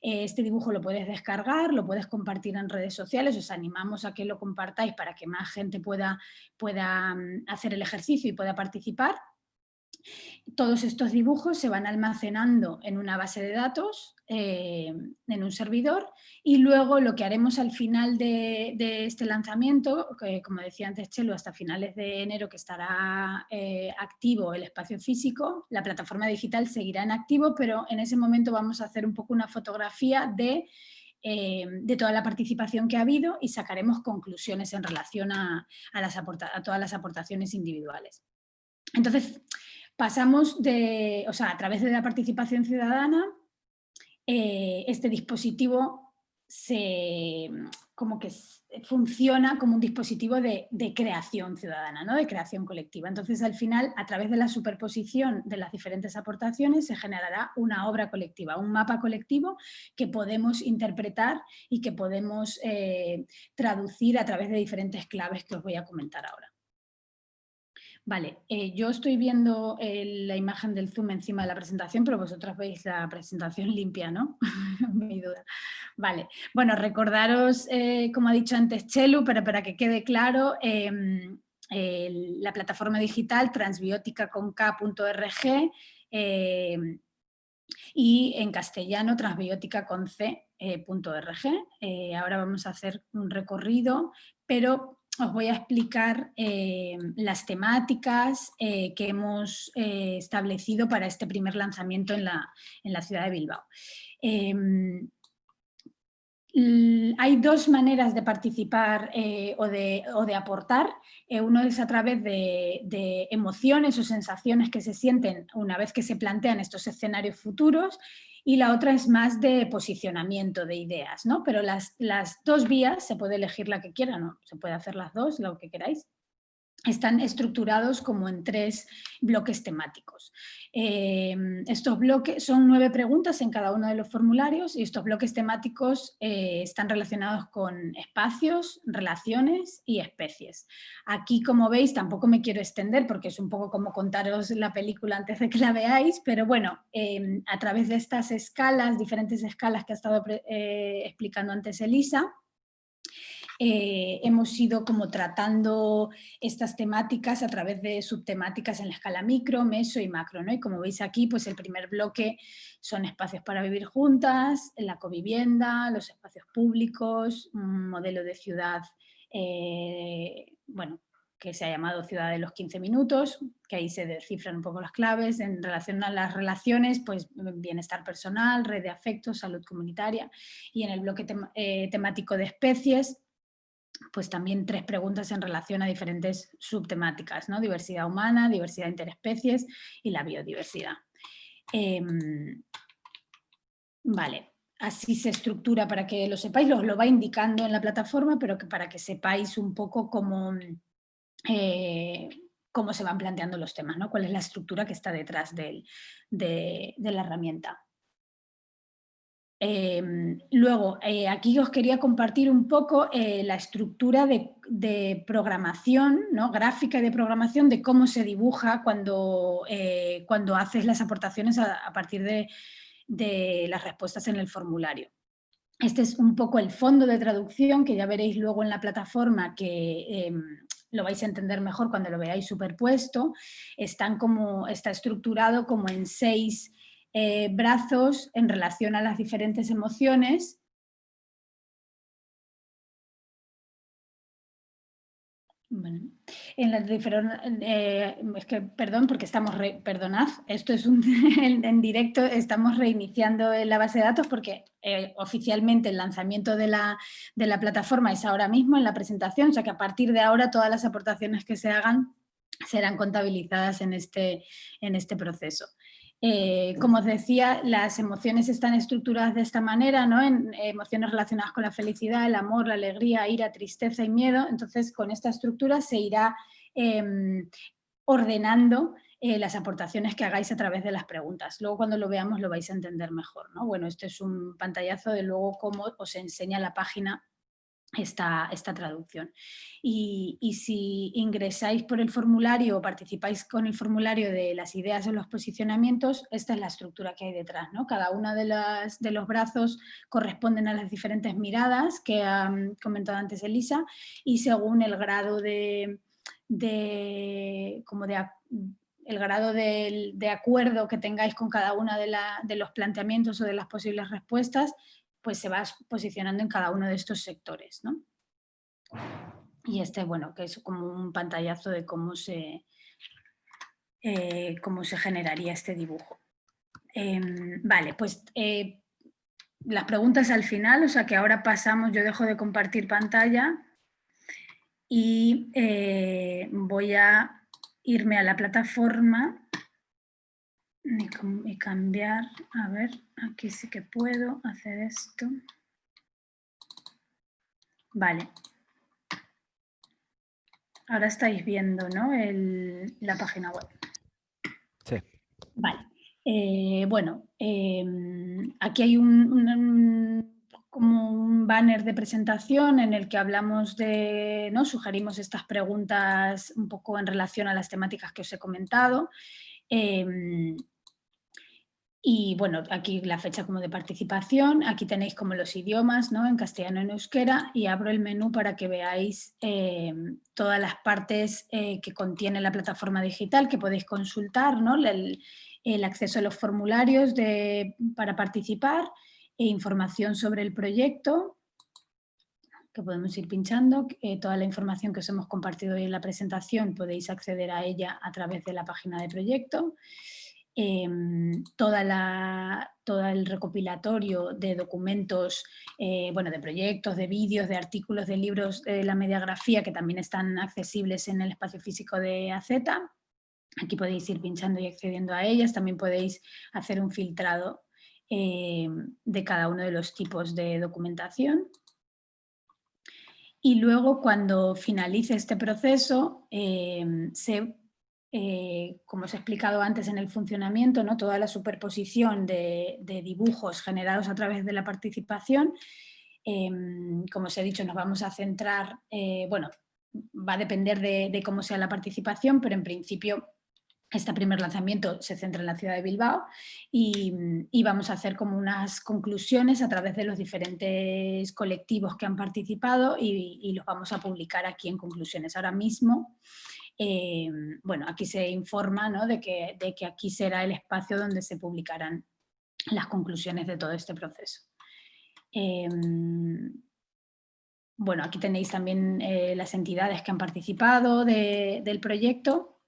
Eh, este dibujo lo puedes descargar, lo puedes compartir en redes sociales, os animamos a que lo compartáis para que más gente pueda, pueda mm, hacer el ejercicio y pueda participar. Todos estos dibujos se van almacenando en una base de datos, eh, en un servidor, y luego lo que haremos al final de, este lanzamiento, que como decía antes Chelo, hasta finales de enero que estará eh, activo el espacio físico, la plataforma digital seguirá en activo, pero en ese momento vamos a hacer un poco una fotografía de, eh, toda la participación que ha habido y sacaremos conclusiones en relación a, a todas las aportaciones individuales. Entonces, pasamos de, o sea, a través de la participación ciudadana, eh, este dispositivo se, como que funciona como un dispositivo de, creación ciudadana, ¿no? de creación colectiva. Entonces, al final, a través de la superposición de las diferentes aportaciones, se generará una obra colectiva, un mapa colectivo que podemos interpretar y que podemos eh, traducir a través de diferentes claves que os voy a comentar ahora. Vale, eh, yo estoy viendo la imagen del Zoom encima de la presentación, pero vosotras veis la presentación limpia, ¿no? [LAUGHS] Mi duda. Vale, bueno, recordaros, eh, como ha dicho antes Chelu, pero para que quede claro, em, la plataforma digital transbiótica.org em, y en castellano transbiótica.org. Eh, ahora vamos a hacer un recorrido, pero os voy a explicar eh, las temáticas eh, que hemos eh, establecido para este primer lanzamiento en la, ciudad de Bilbao. Hay dos maneras de participar o de, aportar. uno es a través de, de, emociones o sensaciones que se sienten una vez que se plantean estos escenarios futuros y la otra es más de posicionamiento de ideas, ¿no? Pero las, las dos vías, se puede elegir la que quiera, ¿no? Se puede hacer las dos, lo que queráis están estructurados como en tres bloques temáticos. Em, estos bloques son nueve preguntas en cada uno de los formularios y estos bloques temáticos eh, están relacionados con espacios, relaciones y especies. Aquí, como veis, tampoco me quiero extender porque es un poco como contaros la película antes de que la veáis, pero bueno, em, a través de estas escalas, diferentes escalas que ha estado eh, explicando antes Elisa, eh, hemos ido como tratando estas temáticas a través de subtemáticas en la escala micro, meso y macro. ¿no? Y como veis aquí, pues el primer bloque son espacios para vivir juntas, la covivienda, los espacios públicos, un modelo de ciudad eh, bueno, que se ha llamado Ciudad de los 15 Minutos, que ahí se descifran un poco las claves en relación a las relaciones, pues bienestar personal, red de afectos, salud comunitaria y en el bloque eh, temático de especies, pues también tres preguntas en relación a diferentes subtemáticas, ¿no? diversidad humana, diversidad interespecies y la biodiversidad. Em, vale, así se estructura para que lo sepáis, os lo va indicando en la plataforma, pero que para que sepáis un poco cómo, eh, cómo se van planteando los temas, ¿no? cuál es la estructura que está detrás de la herramienta. Em, luego, eh, aquí os quería compartir un poco eh, la estructura de, programación, ¿no? gráfica y de programación, de cómo se dibuja cuando, eh, cuando haces las aportaciones a, partir de, las respuestas en el formulario. Este es un poco el fondo de traducción que ya veréis luego en la plataforma que em, lo vais a entender mejor cuando lo veáis superpuesto. Como, está estructurado como en seis eh, brazos en relación a las diferentes emociones. en las eh, es que, perdón, porque estamos, perdonad, esto es un, [LAUGHS] en, directo, estamos reiniciando la base de datos porque eh, oficialmente el lanzamiento de la, de la plataforma es ahora mismo en la presentación, o sea que a partir de ahora todas las aportaciones que se hagan serán contabilizadas en este, en este proceso. Eh, como os decía, las emociones están estructuradas de esta manera, ¿no? en emociones relacionadas con la felicidad, el amor, la alegría, ira, tristeza y miedo. Entonces, con esta estructura se irá em, ordenando eh, las aportaciones que hagáis a través de las preguntas. Luego cuando lo veamos lo vais a entender mejor. ¿no? Bueno, este es un pantallazo de luego cómo os enseña la página esta, esta traducción. Y, si ingresáis por el formulario o participáis con el formulario de las ideas o los posicionamientos, esta es la estructura que hay detrás. ¿no? Cada uno de, las, de los brazos corresponden a las diferentes miradas que ha comentado antes Elisa y según el grado de, como de el grado de, acuerdo que tengáis con cada uno de, de los planteamientos o de las posibles respuestas, pues se va posicionando en cada uno de estos sectores. ¿no? Y este, bueno, que es como un pantallazo de cómo se, eh, cómo se generaría este dibujo. Em, vale, pues eh, las preguntas al final, o sea que ahora pasamos, yo dejo de compartir pantalla y eh, voy a irme a la plataforma y cambiar, a ver, aquí sí que puedo hacer esto. Vale. Ahora estáis viendo ¿no? la página web. Sí. Vale. Eh, bueno, em, aquí hay un, como un banner de presentación en el que hablamos de, ¿no? sugerimos estas preguntas un poco en relación a las temáticas que os he comentado. Em, y bueno, aquí la fecha como de participación, aquí tenéis como los idiomas, ¿no? En castellano y en euskera y abro el menú para que veáis em, todas las partes eh, que contiene la plataforma digital que podéis consultar, ¿no? El, el acceso a los formularios de, para participar, e información sobre el proyecto, que podemos ir pinchando. Eh, toda la información que os hemos compartido hoy en la presentación podéis acceder a ella a través de la página de proyecto. Em, toda la, todo el recopilatorio de documentos, eh, bueno, de proyectos, de vídeos, de artículos, de libros de la mediografía que también están accesibles en el espacio físico de AZ. Aquí podéis ir pinchando y accediendo a ellas, también podéis hacer un filtrado eh, de cada uno de los tipos de documentación. Y luego cuando finalice este proceso, eh, eh, como os he explicado antes en el funcionamiento, ¿no? toda la superposición de, dibujos generados a través de la participación, como os he dicho, nos vamos a centrar, bueno, va a depender de, cómo sea la participación, pero en principio este primer lanzamiento se centra en la ciudad de Bilbao y, vamos a hacer como unas conclusiones a través de los diferentes colectivos que han participado y, los vamos a publicar aquí en conclusiones. Ahora mismo, eh, bueno, aquí se informa de, que, de, que, aquí será el espacio donde se publicarán las conclusiones de todo este proceso. Em, bueno, aquí tenéis también eh, las entidades que han participado del proyecto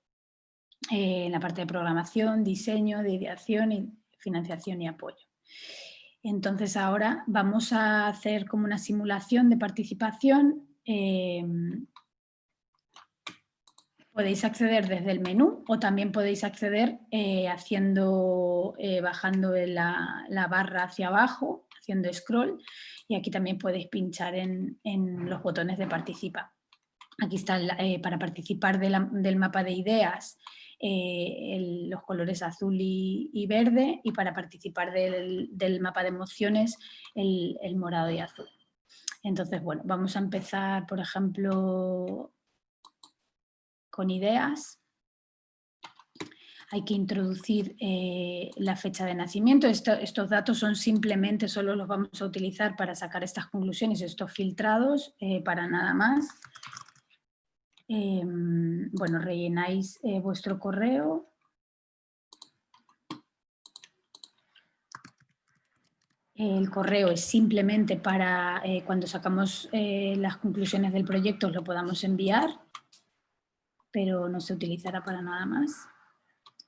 eh, en la parte de programación, diseño, de ideación y financiación y apoyo. Entonces ahora vamos a hacer como una simulación de participación. Eh, podéis acceder desde el menú o también podéis acceder eh, haciendo, bajando la, la, barra hacia abajo, haciendo scroll y aquí también podéis pinchar en, los botones de participa. Aquí está para participar del mapa de ideas eh, los colores azul y, verde y para participar del, mapa de emociones el, morado y azul. Entonces, bueno, vamos a empezar, por ejemplo, con ideas. Hay que introducir eh, la fecha de nacimiento. estos datos son simplemente, solo los vamos a utilizar para sacar estas conclusiones, estos filtrados, eh, para nada más. Em, bueno, rellenáis eh, vuestro correo. El correo es simplemente para cuando sacamos las conclusiones del proyecto lo podamos enviar, pero no se utilizará para nada más.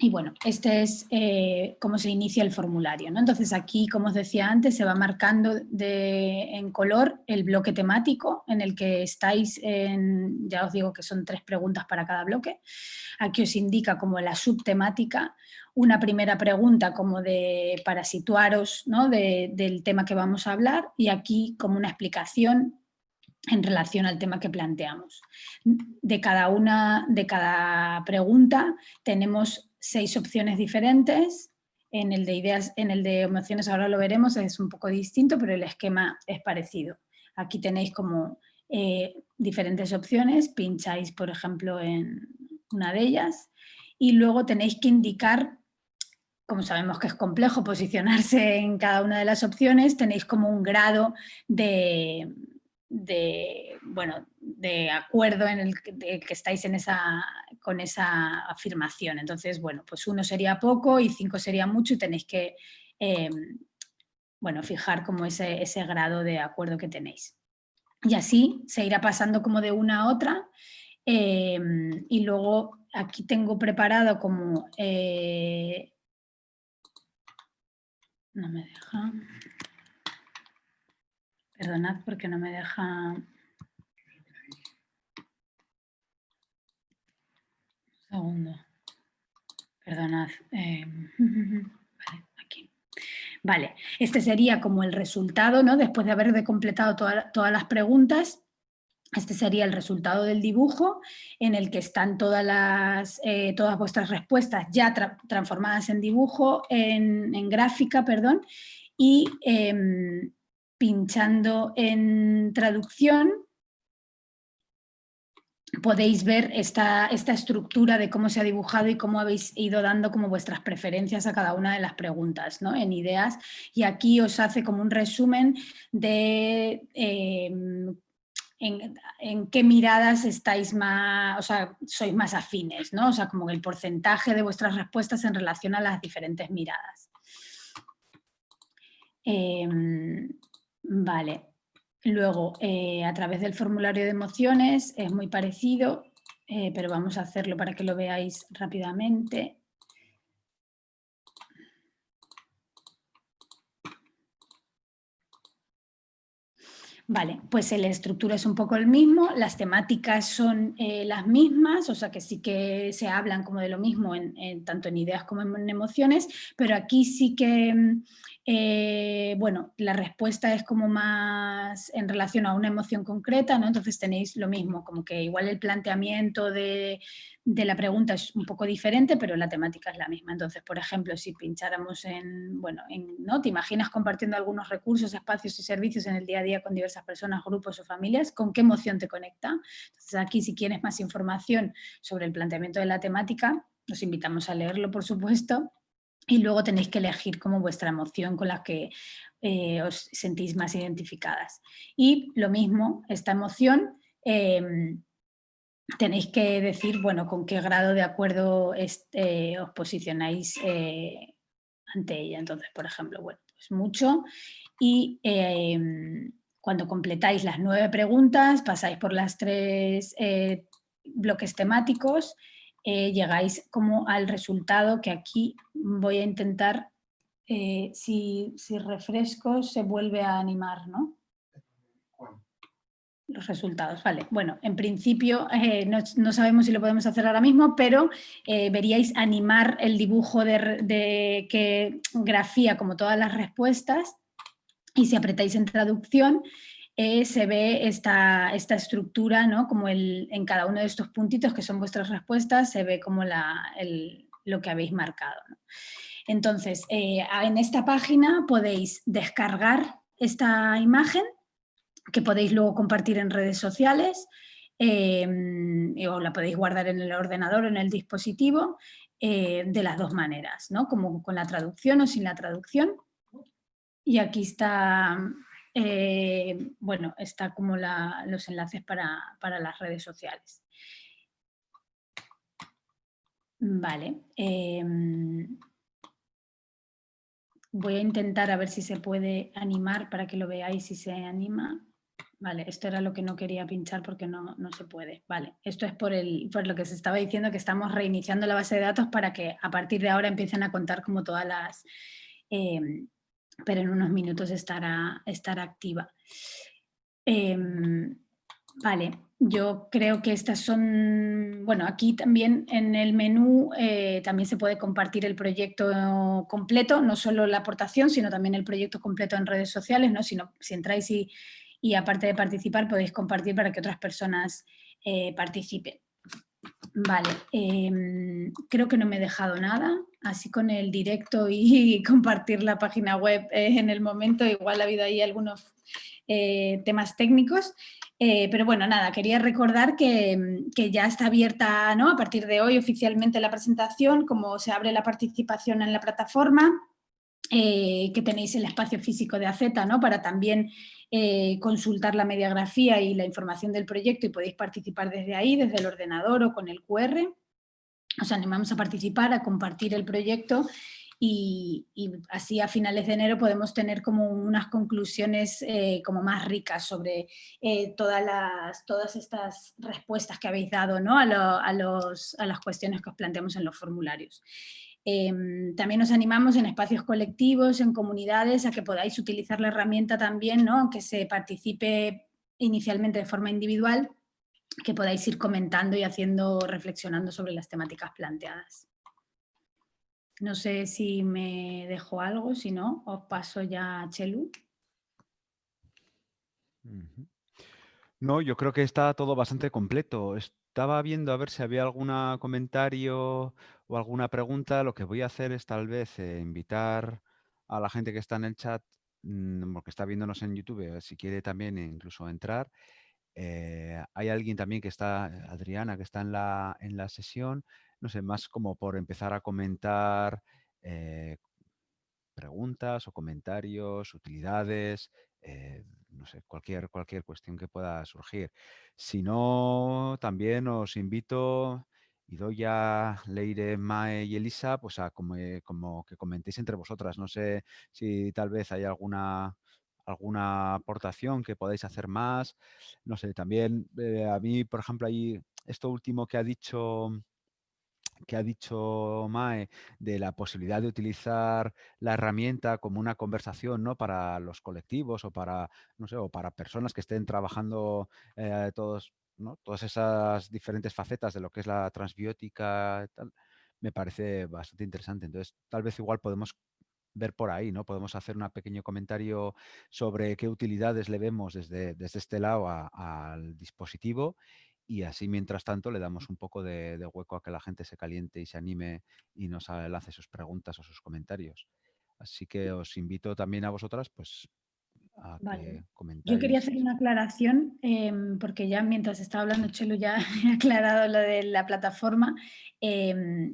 Y bueno, este es eh, cómo se inicia el formulario. ¿no? Entonces aquí, como os decía antes, se va marcando en color el bloque temático en el que estáis, en, ya os digo que son tres preguntas para cada bloque. Aquí os indica como la subtemática, una primera pregunta como de, para situaros ¿no? del tema que vamos a hablar y aquí como una explicación en relación al tema que planteamos. De cada una, de cada pregunta tenemos seis opciones diferentes. En el de ideas, en el de emociones ahora lo veremos, es un poco distinto, pero el esquema es parecido. Aquí tenéis como eh, diferentes opciones, pincháis por ejemplo en una de ellas y luego tenéis que indicar, como sabemos que es complejo posicionarse en cada una de las opciones, tenéis como un grado de, de, bueno, de acuerdo en el que, estáis en esa, con esa afirmación. Entonces, bueno, pues uno sería poco y cinco sería mucho y tenéis que em, bueno, fijar como ese, ese, grado de acuerdo que tenéis. Y así se irá pasando como de una a otra em, y luego aquí tengo preparado como... Eh, no me deja... Perdonad porque no me deja... Un segundo. Perdonad. Eh, [LAUGHS] vale, aquí. Vale, este sería como el resultado, ¿no? Después de haber completado todas las preguntas, Este sería el resultado del dibujo en el que están todas, las, eh, todas vuestras respuestas ya transformadas en dibujo, en, gráfica, perdón, y em, pinchando en traducción podéis ver esta, esta, estructura de cómo se ha dibujado y cómo habéis ido dando como vuestras preferencias a cada una de las preguntas ¿no? en ideas y aquí os hace como un resumen de em, en, qué miradas estáis más, o sea, sois más afines, ¿no? O sea, como el porcentaje de vuestras respuestas en relación a las diferentes miradas. Em, vale. Luego, eh, a través del formulario de emociones es muy parecido, eh, pero vamos a hacerlo para que lo veáis rápidamente. Vale, pues la estructura es un poco el mismo, las temáticas son eh, las mismas, o sea que sí que se hablan como de lo mismo en, tanto en ideas como en emociones, pero aquí sí que mm, eh, bueno, la respuesta es como más en relación a una emoción concreta, ¿no? Entonces tenéis lo mismo, como que igual el planteamiento de, la pregunta es un poco diferente, pero la temática es la misma. Entonces, por ejemplo, si pincháramos en, bueno, ¿no? ¿Te imaginas compartiendo algunos recursos, espacios y servicios en el día a día con diversas personas, grupos o familias? ¿Con qué emoción te conecta? Entonces aquí, si quieres más información sobre el planteamiento de la temática, os invitamos a leerlo, por supuesto, y luego tenéis que elegir como vuestra emoción con la que eh, os sentís más identificadas. Y lo mismo, esta emoción, em, tenéis que decir, bueno, con qué grado de acuerdo eh, os posicionáis eh, ante ella. Entonces, por ejemplo, bueno, mucho. Y em, cuando completáis las nueve preguntas, pasáis por las tres bloques temáticos eh, llegáis como al resultado que aquí voy a intentar, eh, si, refresco se vuelve a animar, ¿no? Los resultados, vale. Bueno, en principio eh, no, sabemos si lo podemos hacer ahora mismo, pero veríais animar el dibujo de, que grafía como todas las respuestas y si apretáis en traducción eh, se ve esta, esta estructura, ¿no? como el, en cada uno de estos puntitos que son vuestras respuestas, se ve como la, lo que habéis marcado. Entonces, eh, en esta página podéis descargar esta imagen, que podéis luego compartir en redes sociales, eh, o la podéis guardar en el ordenador o en el dispositivo, de las dos maneras, ¿no? como con la traducción o sin la traducción. Y aquí está eh, bueno, está como los enlaces para, las redes sociales. Vale. Em, voy a intentar a ver si se puede animar para que lo veáis si se anima. Vale, esto era lo que no quería pinchar porque no, se puede. Vale, esto es por, el, por lo que se estaba diciendo que estamos reiniciando la base de datos para que a partir de ahora empiecen a contar como todas las, em, pero en unos minutos estará, activa. Em, vale, yo creo que estas son, bueno, aquí también en el menú eh, también se puede compartir el proyecto completo, no solo la aportación, sino también el proyecto completo en redes sociales, ¿no? Sino, si entráis y, y aparte de participar podéis compartir para que otras personas eh, participen. Vale, em, creo que no me he dejado nada, así con el directo [LAUGHS] y compartir la página web eh, en el momento, igual ha habido ahí algunos eh, temas técnicos, eh, pero bueno, nada, quería recordar que, que, ya está abierta ¿no? a partir de hoy oficialmente la presentación, como se abre la participación en la plataforma, que tenéis el espacio físico de AZ ¿no? para también consultar la mediografía y la información del proyecto y podéis participar desde ahí, desde el ordenador o con el QR. Os animamos a participar, a compartir el proyecto y, así a finales de enero podemos tener como unas conclusiones eh, como más ricas sobre eh, todas, las, todas estas respuestas que habéis dado ¿no? a, los, a las cuestiones que os planteamos en los formularios. Em, también nos animamos en espacios colectivos, en comunidades, a que podáis utilizar la herramienta también, ¿no? aunque se participe inicialmente de forma individual, que podáis ir comentando y haciendo, reflexionando sobre las temáticas planteadas. No sé si me dejo algo, si no, os paso ya a Chelu. No, yo creo que está todo bastante completo. Estaba viendo a ver si había algún comentario o alguna pregunta. Lo que voy a hacer es tal vez eh, invitar a la gente que está en el chat, mm, porque está viéndonos en YouTube, eh, si quiere también incluso entrar. Eh, hay alguien también que está, Adriana, que está en la, en la sesión. No sé, más como por empezar a comentar preguntas o comentarios, utilidades, no sé, cualquier, cualquier cuestión que pueda surgir. Si no, también os invito y doy a Leire, Mae y Elisa, pues a como, como que comentéis entre vosotras. No sé si tal vez hay alguna alguna aportación que podáis hacer más. No sé, también eh, a mí, por ejemplo, ahí esto último que ha dicho que ha dicho Mae de la posibilidad de utilizar la herramienta como una conversación ¿no? para los colectivos o para, no sé, o para personas que estén trabajando eh, todos, ¿no? todas esas diferentes facetas de lo que es la transbiótica, me parece bastante interesante. Entonces, tal vez igual podemos ver por ahí, ¿no? Podemos hacer un pequeño comentario sobre qué utilidades le vemos desde, desde este lado al dispositivo y así mientras tanto le damos un poco de, hueco a que la gente se caliente y se anime y nos lance sus preguntas o sus comentarios. Así que os invito también a vosotras pues a que comentéis. Yo quería hacer una aclaración, em, porque ya mientras estaba hablando Chelo ya [LAUGHS] he aclarado lo de la plataforma. Em,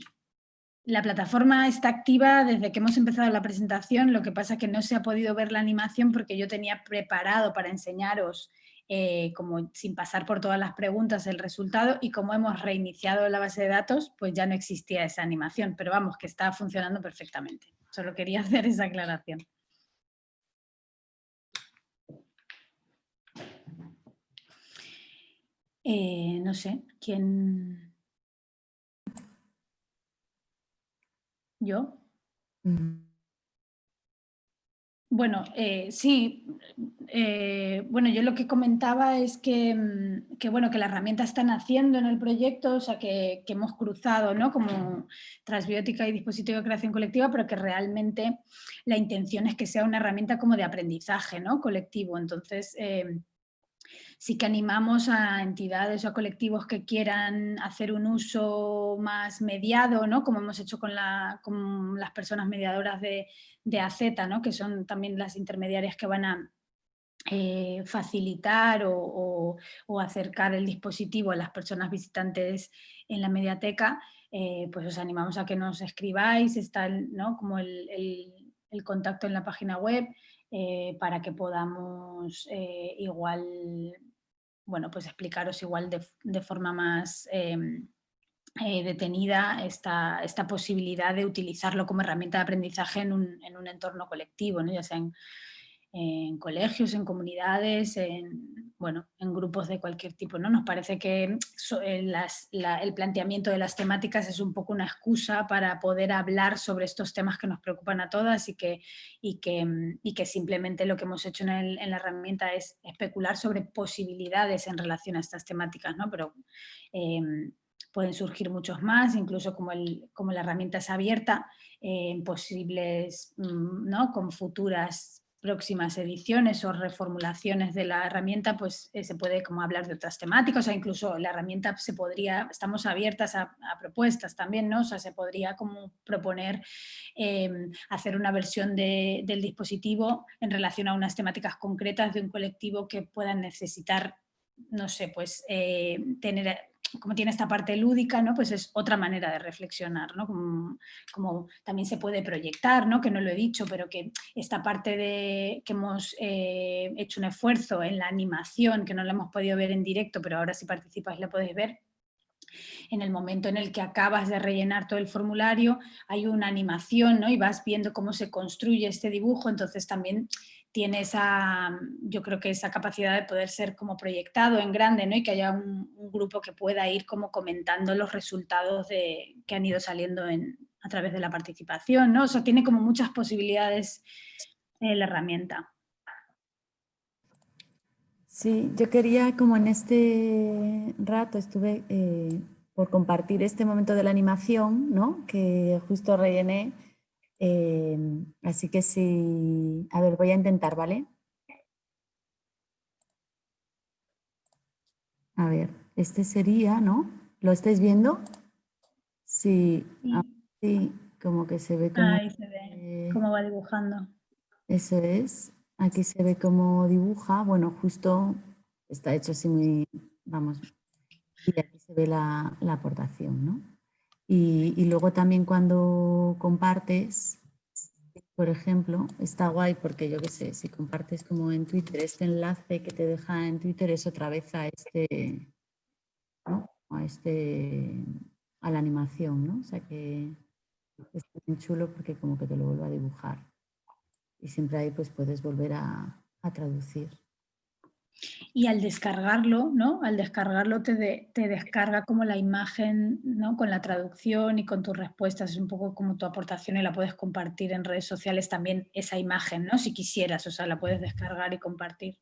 la plataforma está activa desde que hemos empezado la presentación, lo que pasa es que no se ha podido ver la animación porque yo tenía preparado para enseñaros eh, como sin pasar por todas las preguntas el resultado y como hemos reiniciado la base de datos, pues ya no existía esa animación, pero vamos, que está funcionando perfectamente. Solo quería [LAUGHS] hacer esa aclaración. Eh, no sé, ¿quién...? ¿Yo? Mm. Bueno, eh, sí, eh, bueno, yo lo que comentaba es mm, que, bueno, que la herramienta está naciendo en el proyecto, o sea, que, hemos cruzado ¿no? como transbiótica y dispositivo de creación colectiva, pero que realmente la intención es que sea una herramienta como de aprendizaje ¿no? colectivo. Entonces, eh, sí que animamos a entidades o a colectivos que quieran hacer un uso más mediado, ¿no? como hemos hecho con, las personas mediadoras de, de AZ, ¿no? que son también las intermediarias que van a eh, facilitar o, acercar el dispositivo a las personas visitantes en la mediateca, eh, pues os animamos a que nos escribáis, está como el contacto en la página web, eh, para que podamos eh, igual, bueno, pues explicaros igual de, forma más em, eh, detenida esta, esta, posibilidad de utilizarlo como herramienta de aprendizaje en un, en un entorno colectivo, ¿no? ya sea en, en colegios, en comunidades, en, bueno, en grupos de cualquier tipo. ¿no? Nos parece que eh, el planteamiento de las temáticas es un poco una excusa para poder hablar sobre estos temas que nos preocupan a todas y que, y que, y que simplemente lo que hemos hecho en, la herramienta es especular sobre posibilidades en relación a estas temáticas, ¿no? pero em, pueden surgir muchos más, incluso como, el, como la herramienta es abierta, en posibles, mm, ¿no? con futuras próximas ediciones o reformulaciones de la herramienta, pues eh, se puede como hablar de otras temáticas, o incluso la herramienta se podría, estamos abiertas a, propuestas también, ¿no? O sea, se podría como proponer em, hacer una versión del dispositivo en relación a unas temáticas concretas de un colectivo que puedan necesitar, no sé, pues eh, tener como tiene esta parte lúdica, ¿no? pues es otra manera de reflexionar, ¿no? como, también se puede proyectar, ¿no? que no lo he dicho, pero que esta parte de que hemos eh, hecho un esfuerzo en la animación, que no la hemos podido ver en directo, pero ahora si participas la podéis ver, en el momento en el que acabas de rellenar todo el formulario, hay una animación ¿no? y vas viendo cómo se construye este dibujo, entonces también tiene esa, yo creo que esa capacidad de poder ser como proyectado en grande, ¿no? Y que haya un, grupo que pueda ir como comentando los resultados de, que han ido saliendo a través de la participación, ¿no? O tiene como muchas posibilidades la herramienta. Sí, yo quería como en este rato estuve eh, por compartir este momento de la animación, ¿no? Que justo rellené Em, así que sí, a ver, voy a intentar, ¿vale? A ver, este sería, ¿no? ¿Lo estáis viendo? Sí, ah, sí, como que se ve como... Ahí se ve cómo va dibujando. Eso es. Aquí se ve cómo dibuja. Bueno, justo está hecho así muy, vamos, y aquí se ve la, aportación, ¿no? Y, luego también cuando compartes, por ejemplo, está guay porque yo qué sé, si compartes como en Twitter, este enlace que te deja en Twitter es otra vez a este, ¿no? A este, a la animación, ¿no? O sea que es muy chulo porque como que te lo vuelve a dibujar. Y siempre ahí pues puedes volver a traducir. Y al descargarlo, ¿no? Al descargarlo te, te, descarga como la imagen, ¿no? Con la traducción y con tus respuestas. Es un poco como tu aportación y la puedes compartir en redes sociales también esa imagen, ¿no? Si quisieras, o sea, la puedes descargar y compartir.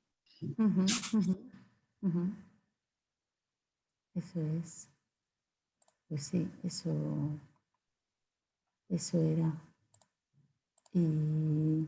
Eso es. Pues sí, eso, eso era. Y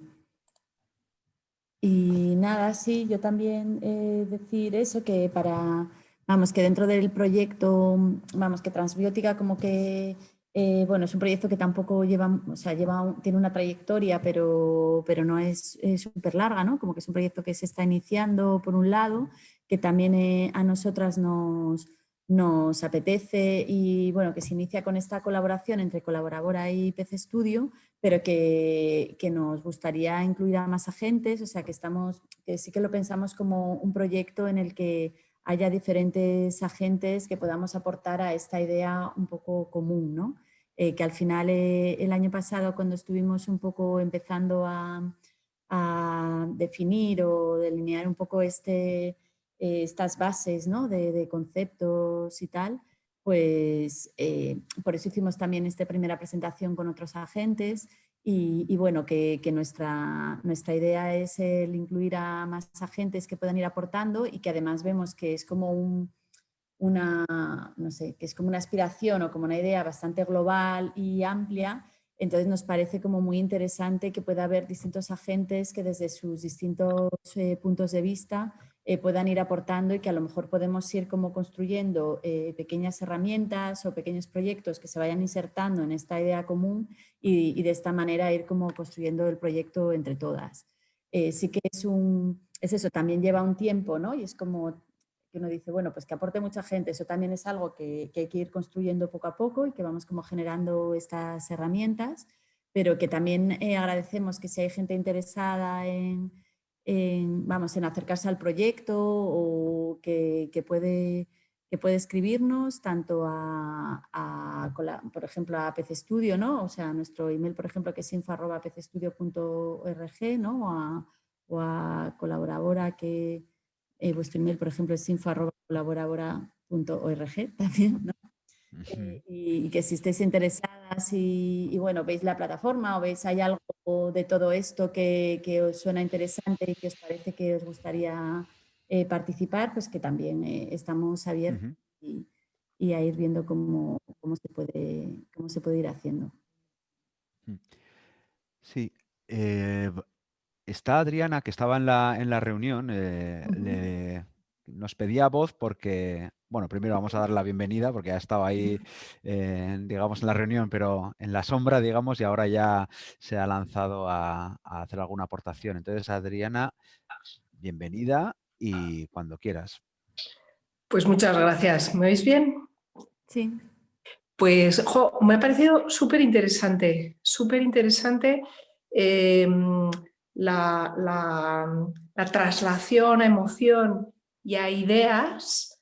y nada, sí, yo también eh, decir eso, que para, vamos, que dentro del proyecto, vamos, que Transbiótica como que, eh, bueno, es un proyecto que tampoco lleva, o sea, lleva, tiene una trayectoria, pero, pero no es súper larga, ¿no? Como que es un proyecto que se está iniciando por un lado, que también eh, a nosotras nos, nos apetece y bueno, que se inicia con esta colaboración entre colaboradora y PC Studio, pero que, nos gustaría incluir a más agentes, o sea que estamos, que sí que lo pensamos como un proyecto en el que haya diferentes agentes que podamos aportar a esta idea un poco común, ¿no? Eh, que al final eh, el año pasado cuando estuvimos un poco empezando a, a definir o delinear un poco este, eh, estas bases ¿no? de, conceptos y tal, pues eh, por eso hicimos también esta primera presentación con otros agentes y, bueno, que, nuestra, nuestra idea es el incluir a más agentes que puedan ir aportando y que además vemos que es como un, una, no sé, que es como una aspiración o como una idea bastante global y amplia, entonces nos parece como muy interesante que pueda haber distintos agentes que desde sus distintos eh, puntos de vista eh, puedan ir aportando y que a lo mejor podemos ir como construyendo eh, pequeñas herramientas o pequeños proyectos que se vayan insertando en esta idea común y, de esta manera ir como construyendo el proyecto entre todas. Eh, sí que es un, es eso, también lleva un tiempo, ¿no? Y es como que uno dice, bueno, pues que aporte mucha gente, eso también es algo que, que hay que ir construyendo poco a poco y que vamos como generando estas herramientas, pero que también agradecemos que si hay gente interesada en vamos, en acercarse al proyecto o que, puede, que puede escribirnos tanto a, por ejemplo, a PC Studio, ¿no? O sea, nuestro email, por ejemplo, que es info.pcstudio.org, ¿no? O a, o a colaboradora que eh, vuestro email, por ejemplo, es info.colaboradora.org [LAUGHS] también, ¿no? Eh, y, que si estéis interesadas y, bueno, veis la plataforma o veis hay algo de todo esto que, que os suena interesante y que os parece que os gustaría eh, participar, pues que también eh, estamos abiertos y, y, a ir viendo cómo, cómo, se puede, cómo se puede ir haciendo. Mm. Sí, está Adriana, que estaba en la, en la reunión, le, nos pedía voz porque, bueno, primero vamos a dar la bienvenida porque ha estado ahí, digamos, en la reunión, pero en la sombra, digamos, y ahora ya se ha lanzado a, hacer alguna aportación. Entonces, Adriana, bienvenida y cuando quieras. Pues muchas gracias. ¿Me veis bien? Sí. Pues, me ha parecido súper interesante, súper interesante em, la, la traslación a emoción y a ideas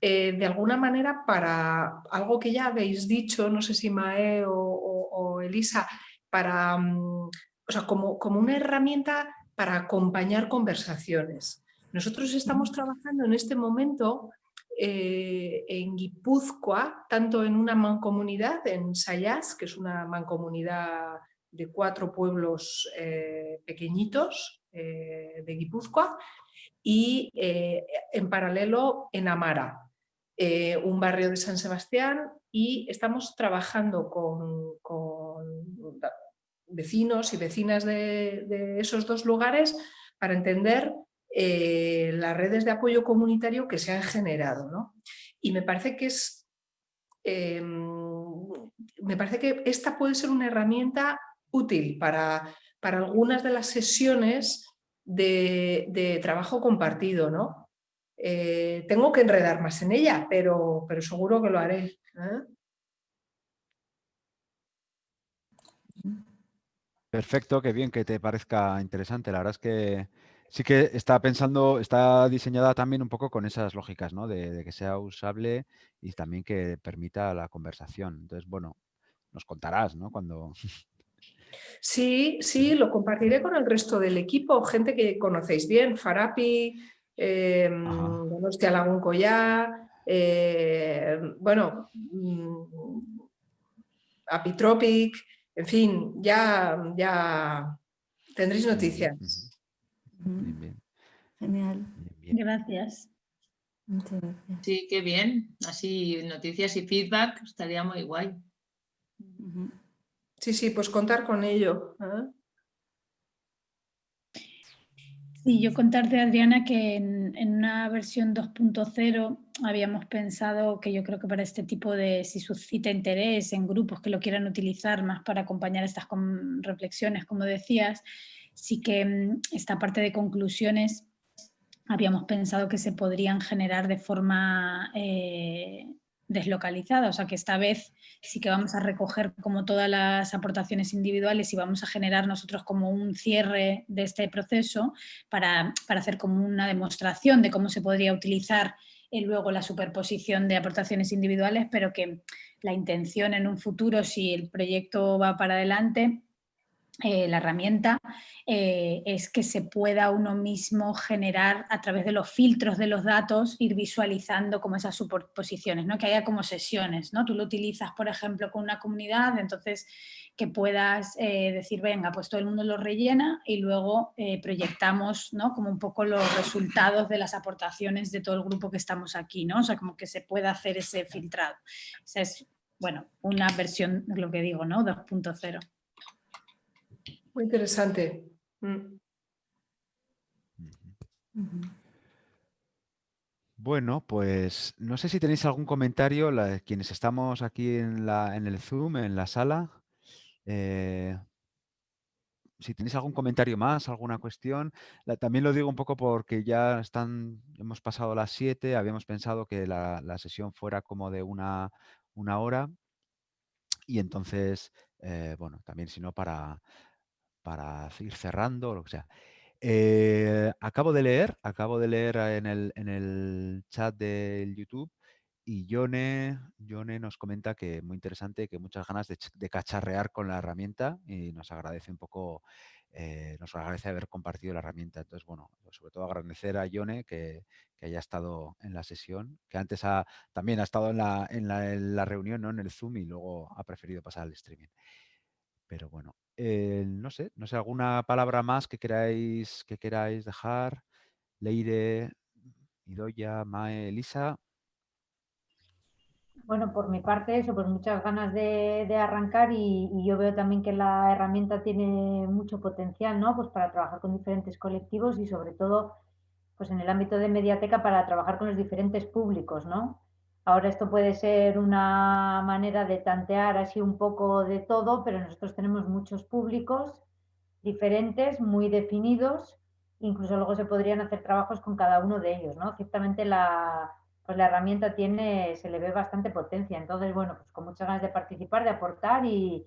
eh, de alguna manera para algo que ya habéis dicho, no sé si Mae o, Elisa, para, mm, o sea, como, como una herramienta para acompañar conversaciones. Nosotros estamos trabajando en este momento eh, en Guipúzcoa, tanto en una mancomunidad, en Sayas, que es una mancomunidad de cuatro pueblos eh, pequeñitos de Guipúzcoa, y eh, en paralelo en Amara, eh, un barrio de San Sebastián y estamos trabajando con, vecinos y vecinas de, esos dos lugares para entender eh, las redes de apoyo comunitario que se han generado. ¿no? Y me parece que es... Me parece que esta puede ser una herramienta útil para, para algunas de las sesiones de, trabajo compartido. ¿no? Eh, tengo que enredar más en ella, pero, pero seguro que lo haré. ¿eh? Perfecto, qué bien que te parezca interesante. La verdad es que sí que está pensando, está diseñada también un poco con esas lógicas, ¿no? De, que sea usable y también que permita la conversación. Entonces, bueno, nos contarás, ¿no? Cuando... Sí, sí, lo compartiré con el resto del equipo, gente que conocéis bien, Farapi, eh, Donostia Lagún Collá, eh, bueno, mm, Apitropic, en fin, ya, ya tendréis noticias. Genial. Gracias. Muchas gracias. Sí, qué bien. Así noticias y feedback estaría muy guay. Sí, sí, pues contar con ello. ¿eh? Sí, yo contarte, Adriana, que en, una versión 2.0 habíamos pensado que yo creo que para este tipo de, si suscita interés en grupos que lo quieran utilizar más para acompañar estas reflexiones, como decías, sí que mm, esta parte de conclusiones habíamos pensado que se podrían generar de forma eh, deslocalizada, o sea que esta vez sí que vamos a recoger como todas las aportaciones individuales y vamos a generar nosotros como un cierre de este proceso para, hacer como una demostración de cómo se podría utilizar eh, luego la superposición de aportaciones individuales, pero que la intención en un futuro, si el proyecto va para adelante, eh, la herramienta eh, es que se pueda uno mismo generar a través de los filtros de los datos, ir visualizando como esas superposiciones, ¿no? que haya como sesiones. ¿no? Tú lo utilizas, por ejemplo, con una comunidad, entonces que puedas eh, decir, venga, pues todo el mundo lo rellena y luego proyectamos ¿no? como un poco los resultados de las aportaciones de todo el grupo que estamos aquí, ¿no? o sea, como que se pueda hacer ese filtrado. Esa es, bueno, una versión, lo que digo, ¿no? 2.0. Muy interesante. Mm. Bueno, pues no sé si tenéis algún comentario, quienes estamos aquí en, la, en, el Zoom, en la sala. Eh, si tenéis algún comentario más, alguna cuestión. también lo digo un poco porque ya están, hemos pasado las 7, habíamos pensado que la, sesión fuera como de una, una hora. Y entonces, eh, bueno, también si no para, para ir cerrando, lo que sea. Eh, acabo de leer, acabo de leer en el, en el chat del YouTube y Yone, nos comenta que muy interesante, que muchas ganas de, cacharrear con la herramienta y nos agradece un poco, eh, nos agradece haber compartido la herramienta. Entonces, bueno, sobre todo agradecer a Yone que, haya estado en la sesión, que antes ha, también ha estado en la, en la, en la reunión, ¿no? en el Zoom y luego ha preferido pasar al streaming. Pero bueno, no sé, no sé, alguna palabra más que queráis, que queráis dejar. Leire, Idoya, Mae, Elisa. Bueno, por mi parte eso, pues muchas ganas de, arrancar y, yo veo también que la herramienta tiene mucho potencial, ¿no? Pues para trabajar con diferentes colectivos y sobre todo, pues en el ámbito de mediateca para trabajar con los diferentes públicos, ¿no? Ahora esto puede ser una manera de tantear así un poco de todo, pero nosotros tenemos muchos públicos diferentes, muy definidos, incluso luego se podrían hacer trabajos con cada uno de ellos, ¿no? Ciertamente la, pues la herramienta tiene, se le ve bastante potencia, entonces, bueno, pues con muchas ganas de participar, de aportar y,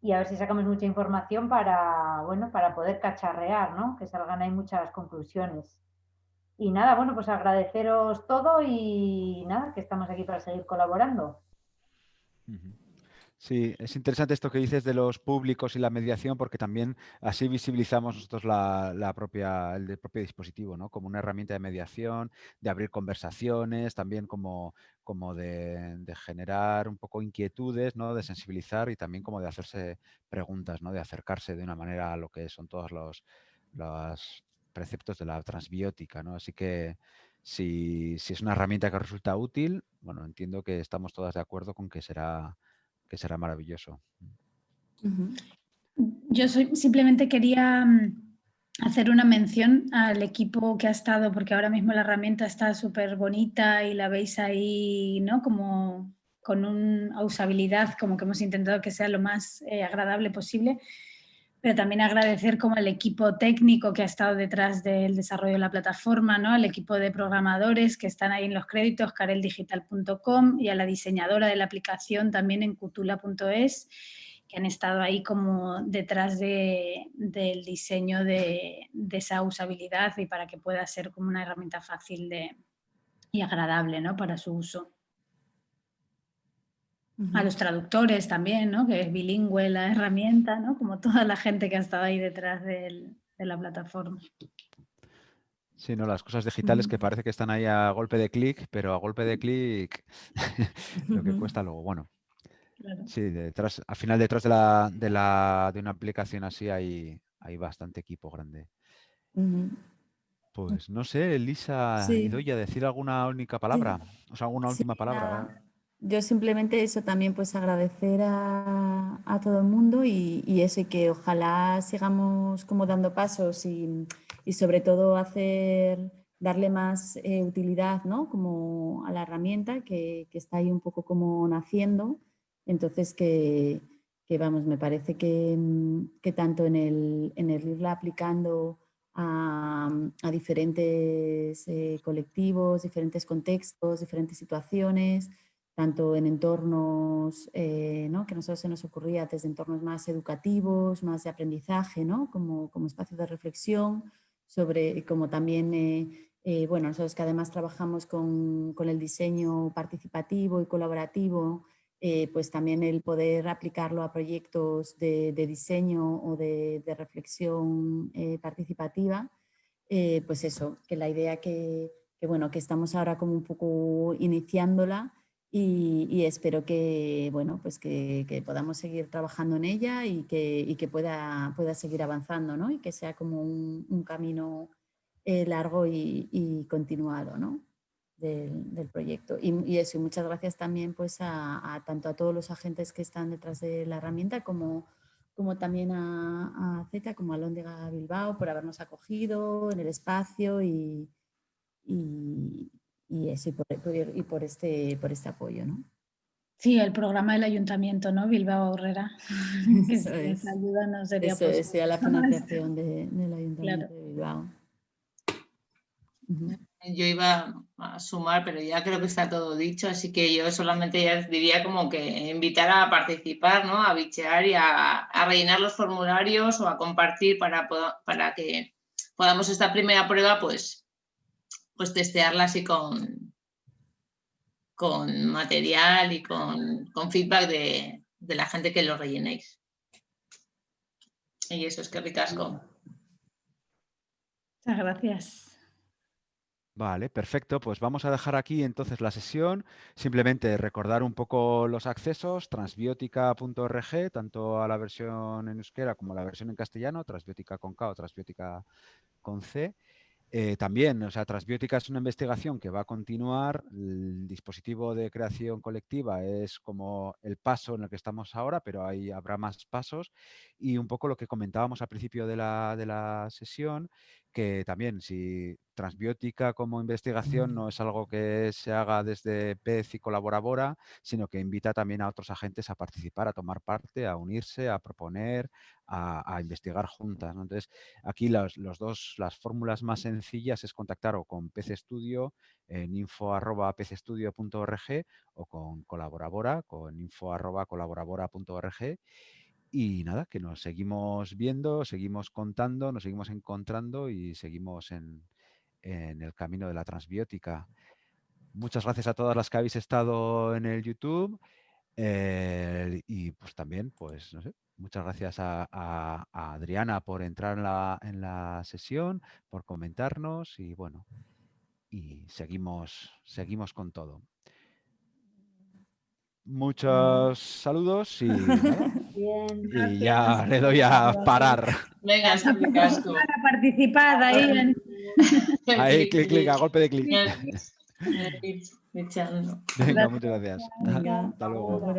y a ver si sacamos mucha información para, bueno, para poder cacharrear, ¿no? Que salgan ahí muchas conclusiones. Y nada, bueno, pues agradeceros todo y nada, que estamos aquí para seguir colaborando. Sí, es interesante esto que dices de los públicos y la mediación, porque también así visibilizamos nosotros la, propia, el propio dispositivo, ¿no? Como una herramienta de mediación, de abrir conversaciones, también como, como de, generar un poco inquietudes, ¿no? De sensibilizar y también como de hacerse preguntas, ¿no? De acercarse de una manera a lo que son todos los, los preceptos de la transbiótica, ¿no? Así que si, es una herramienta que resulta útil, bueno, entiendo que estamos todas de acuerdo con que será, que será maravilloso. Yo simplemente quería mm, hacer una mención al equipo que ha estado, porque ahora mismo la herramienta está súper bonita y la veis ahí, ¿no? Como con una usabilidad, como que hemos intentado que sea lo más eh, agradable posible, pero también agradecer como al equipo técnico que ha estado detrás del desarrollo de la plataforma, ¿no? al equipo de programadores que están ahí en los créditos, careldigital.com y a la diseñadora de la aplicación también en cutula.es que han estado ahí como detrás del diseño de, esa usabilidad y para que pueda ser como una herramienta fácil de, y agradable ¿no? para su uso. A los traductores también, ¿no? que es bilingüe la herramienta, ¿no? como toda la gente que ha estado ahí detrás de la plataforma. Sí, no, las cosas digitales que parece que están ahí a golpe de clic, pero a golpe de clic [LAUGHS] lo que cuesta luego. Bueno, Sí, detrás, al final detrás de, la, de, la, de una aplicación así hay, hay bastante equipo grande. Pues no sé, Elisa y Doya, decir alguna única palabra, o sea, alguna última palabra. Yo simplemente eso también, pues agradecer a, a todo el mundo y, eso, y que ojalá sigamos como dando pasos y, y sobre todo hacer, darle más eh, utilidad, ¿no? Como a la herramienta que, que está ahí un poco como naciendo entonces, que, vamos, me parece que, mm, tanto en el, irla aplicando a, diferentes eh, colectivos, diferentes contextos, diferentes situaciones, tanto en entornos eh, que nosotros se nos ocurría desde entornos más educativos, más de aprendizaje, como, como espacio de reflexión, sobre como también, eh, bueno, nosotros que además trabajamos con, el diseño participativo y colaborativo, eh, pues también el poder aplicarlo a proyectos de, diseño o de, reflexión eh, participativa, eh, pues eso, que la idea que, bueno, que estamos ahora como un poco iniciándola y, espero que, bueno, pues que, podamos seguir trabajando en ella y que, que pueda, pueda seguir avanzando ¿no? y que sea como un, camino largo y, y continuado. ¿no? del, proyecto. Y, eso, muchas gracias también pues a, tanto a todos los agentes que están detrás de la herramienta como, como también a, a Z, como a Lóndega Bilbao por habernos acogido en el espacio y, y, eso, y por, y por, este, por este apoyo. ¿no? Sí, el programa del ayuntamiento, ¿no? Bilbao Herrera. [LAUGHS] [LAUGHS] Eso es. ayuda no sería Eso sería la [LAUGHS] financiación del ayuntamiento de Bilbao. Yo iba a sumar, pero ya creo que está todo dicho, así que yo solamente ya diría como que invitar a participar, ¿no? A bichear y a, rellenar los formularios o a compartir para, para que podamos esta primera prueba, pues, pues testearla así con, con material y con, feedback de, de, la gente que lo rellenéis. Y eso es que ricasco. Muchas gracias. Vale, perfecto. Pues vamos a dejar aquí entonces la sesión. Simplemente recordar un poco los accesos, transbiótica.org, tanto a la versión en euskera como a la versión en castellano, transbiótica con K o transbiótica con C. Eh, también, o sea, Transbiótica es una investigación que va a continuar. El dispositivo de creación colectiva es como el paso en el que estamos ahora, pero ahí habrá más pasos. Y un poco lo que comentábamos al principio de la, de la sesión, que también si transbiótica como investigación no es algo que se haga desde PEZ y Colaborabora, sino que invita también a otros agentes a participar, a tomar parte, a unirse, a proponer, a, investigar juntas. Entonces, aquí los, dos, las fórmulas más sencillas es contactar o con PC Studio en info.pcestudio.org o con Colaborabora, con info.colaborabora.org y nada, que nos seguimos viendo, seguimos contando, nos seguimos encontrando y seguimos en, el camino de la transbiótica. Muchas gracias a todas las que habéis estado en el YouTube eh, y pues también, pues no sé, muchas gracias a, Adriana por entrar en la, en la, sesión, por comentarnos y bueno, y seguimos, seguimos con todo. Muchos saludos y, [LAUGHS] y ya le doy a parar. Venga, Para participar ahí. Ahí, clic, clic, a golpe de clic. Venga, muchas gracias. Hasta luego.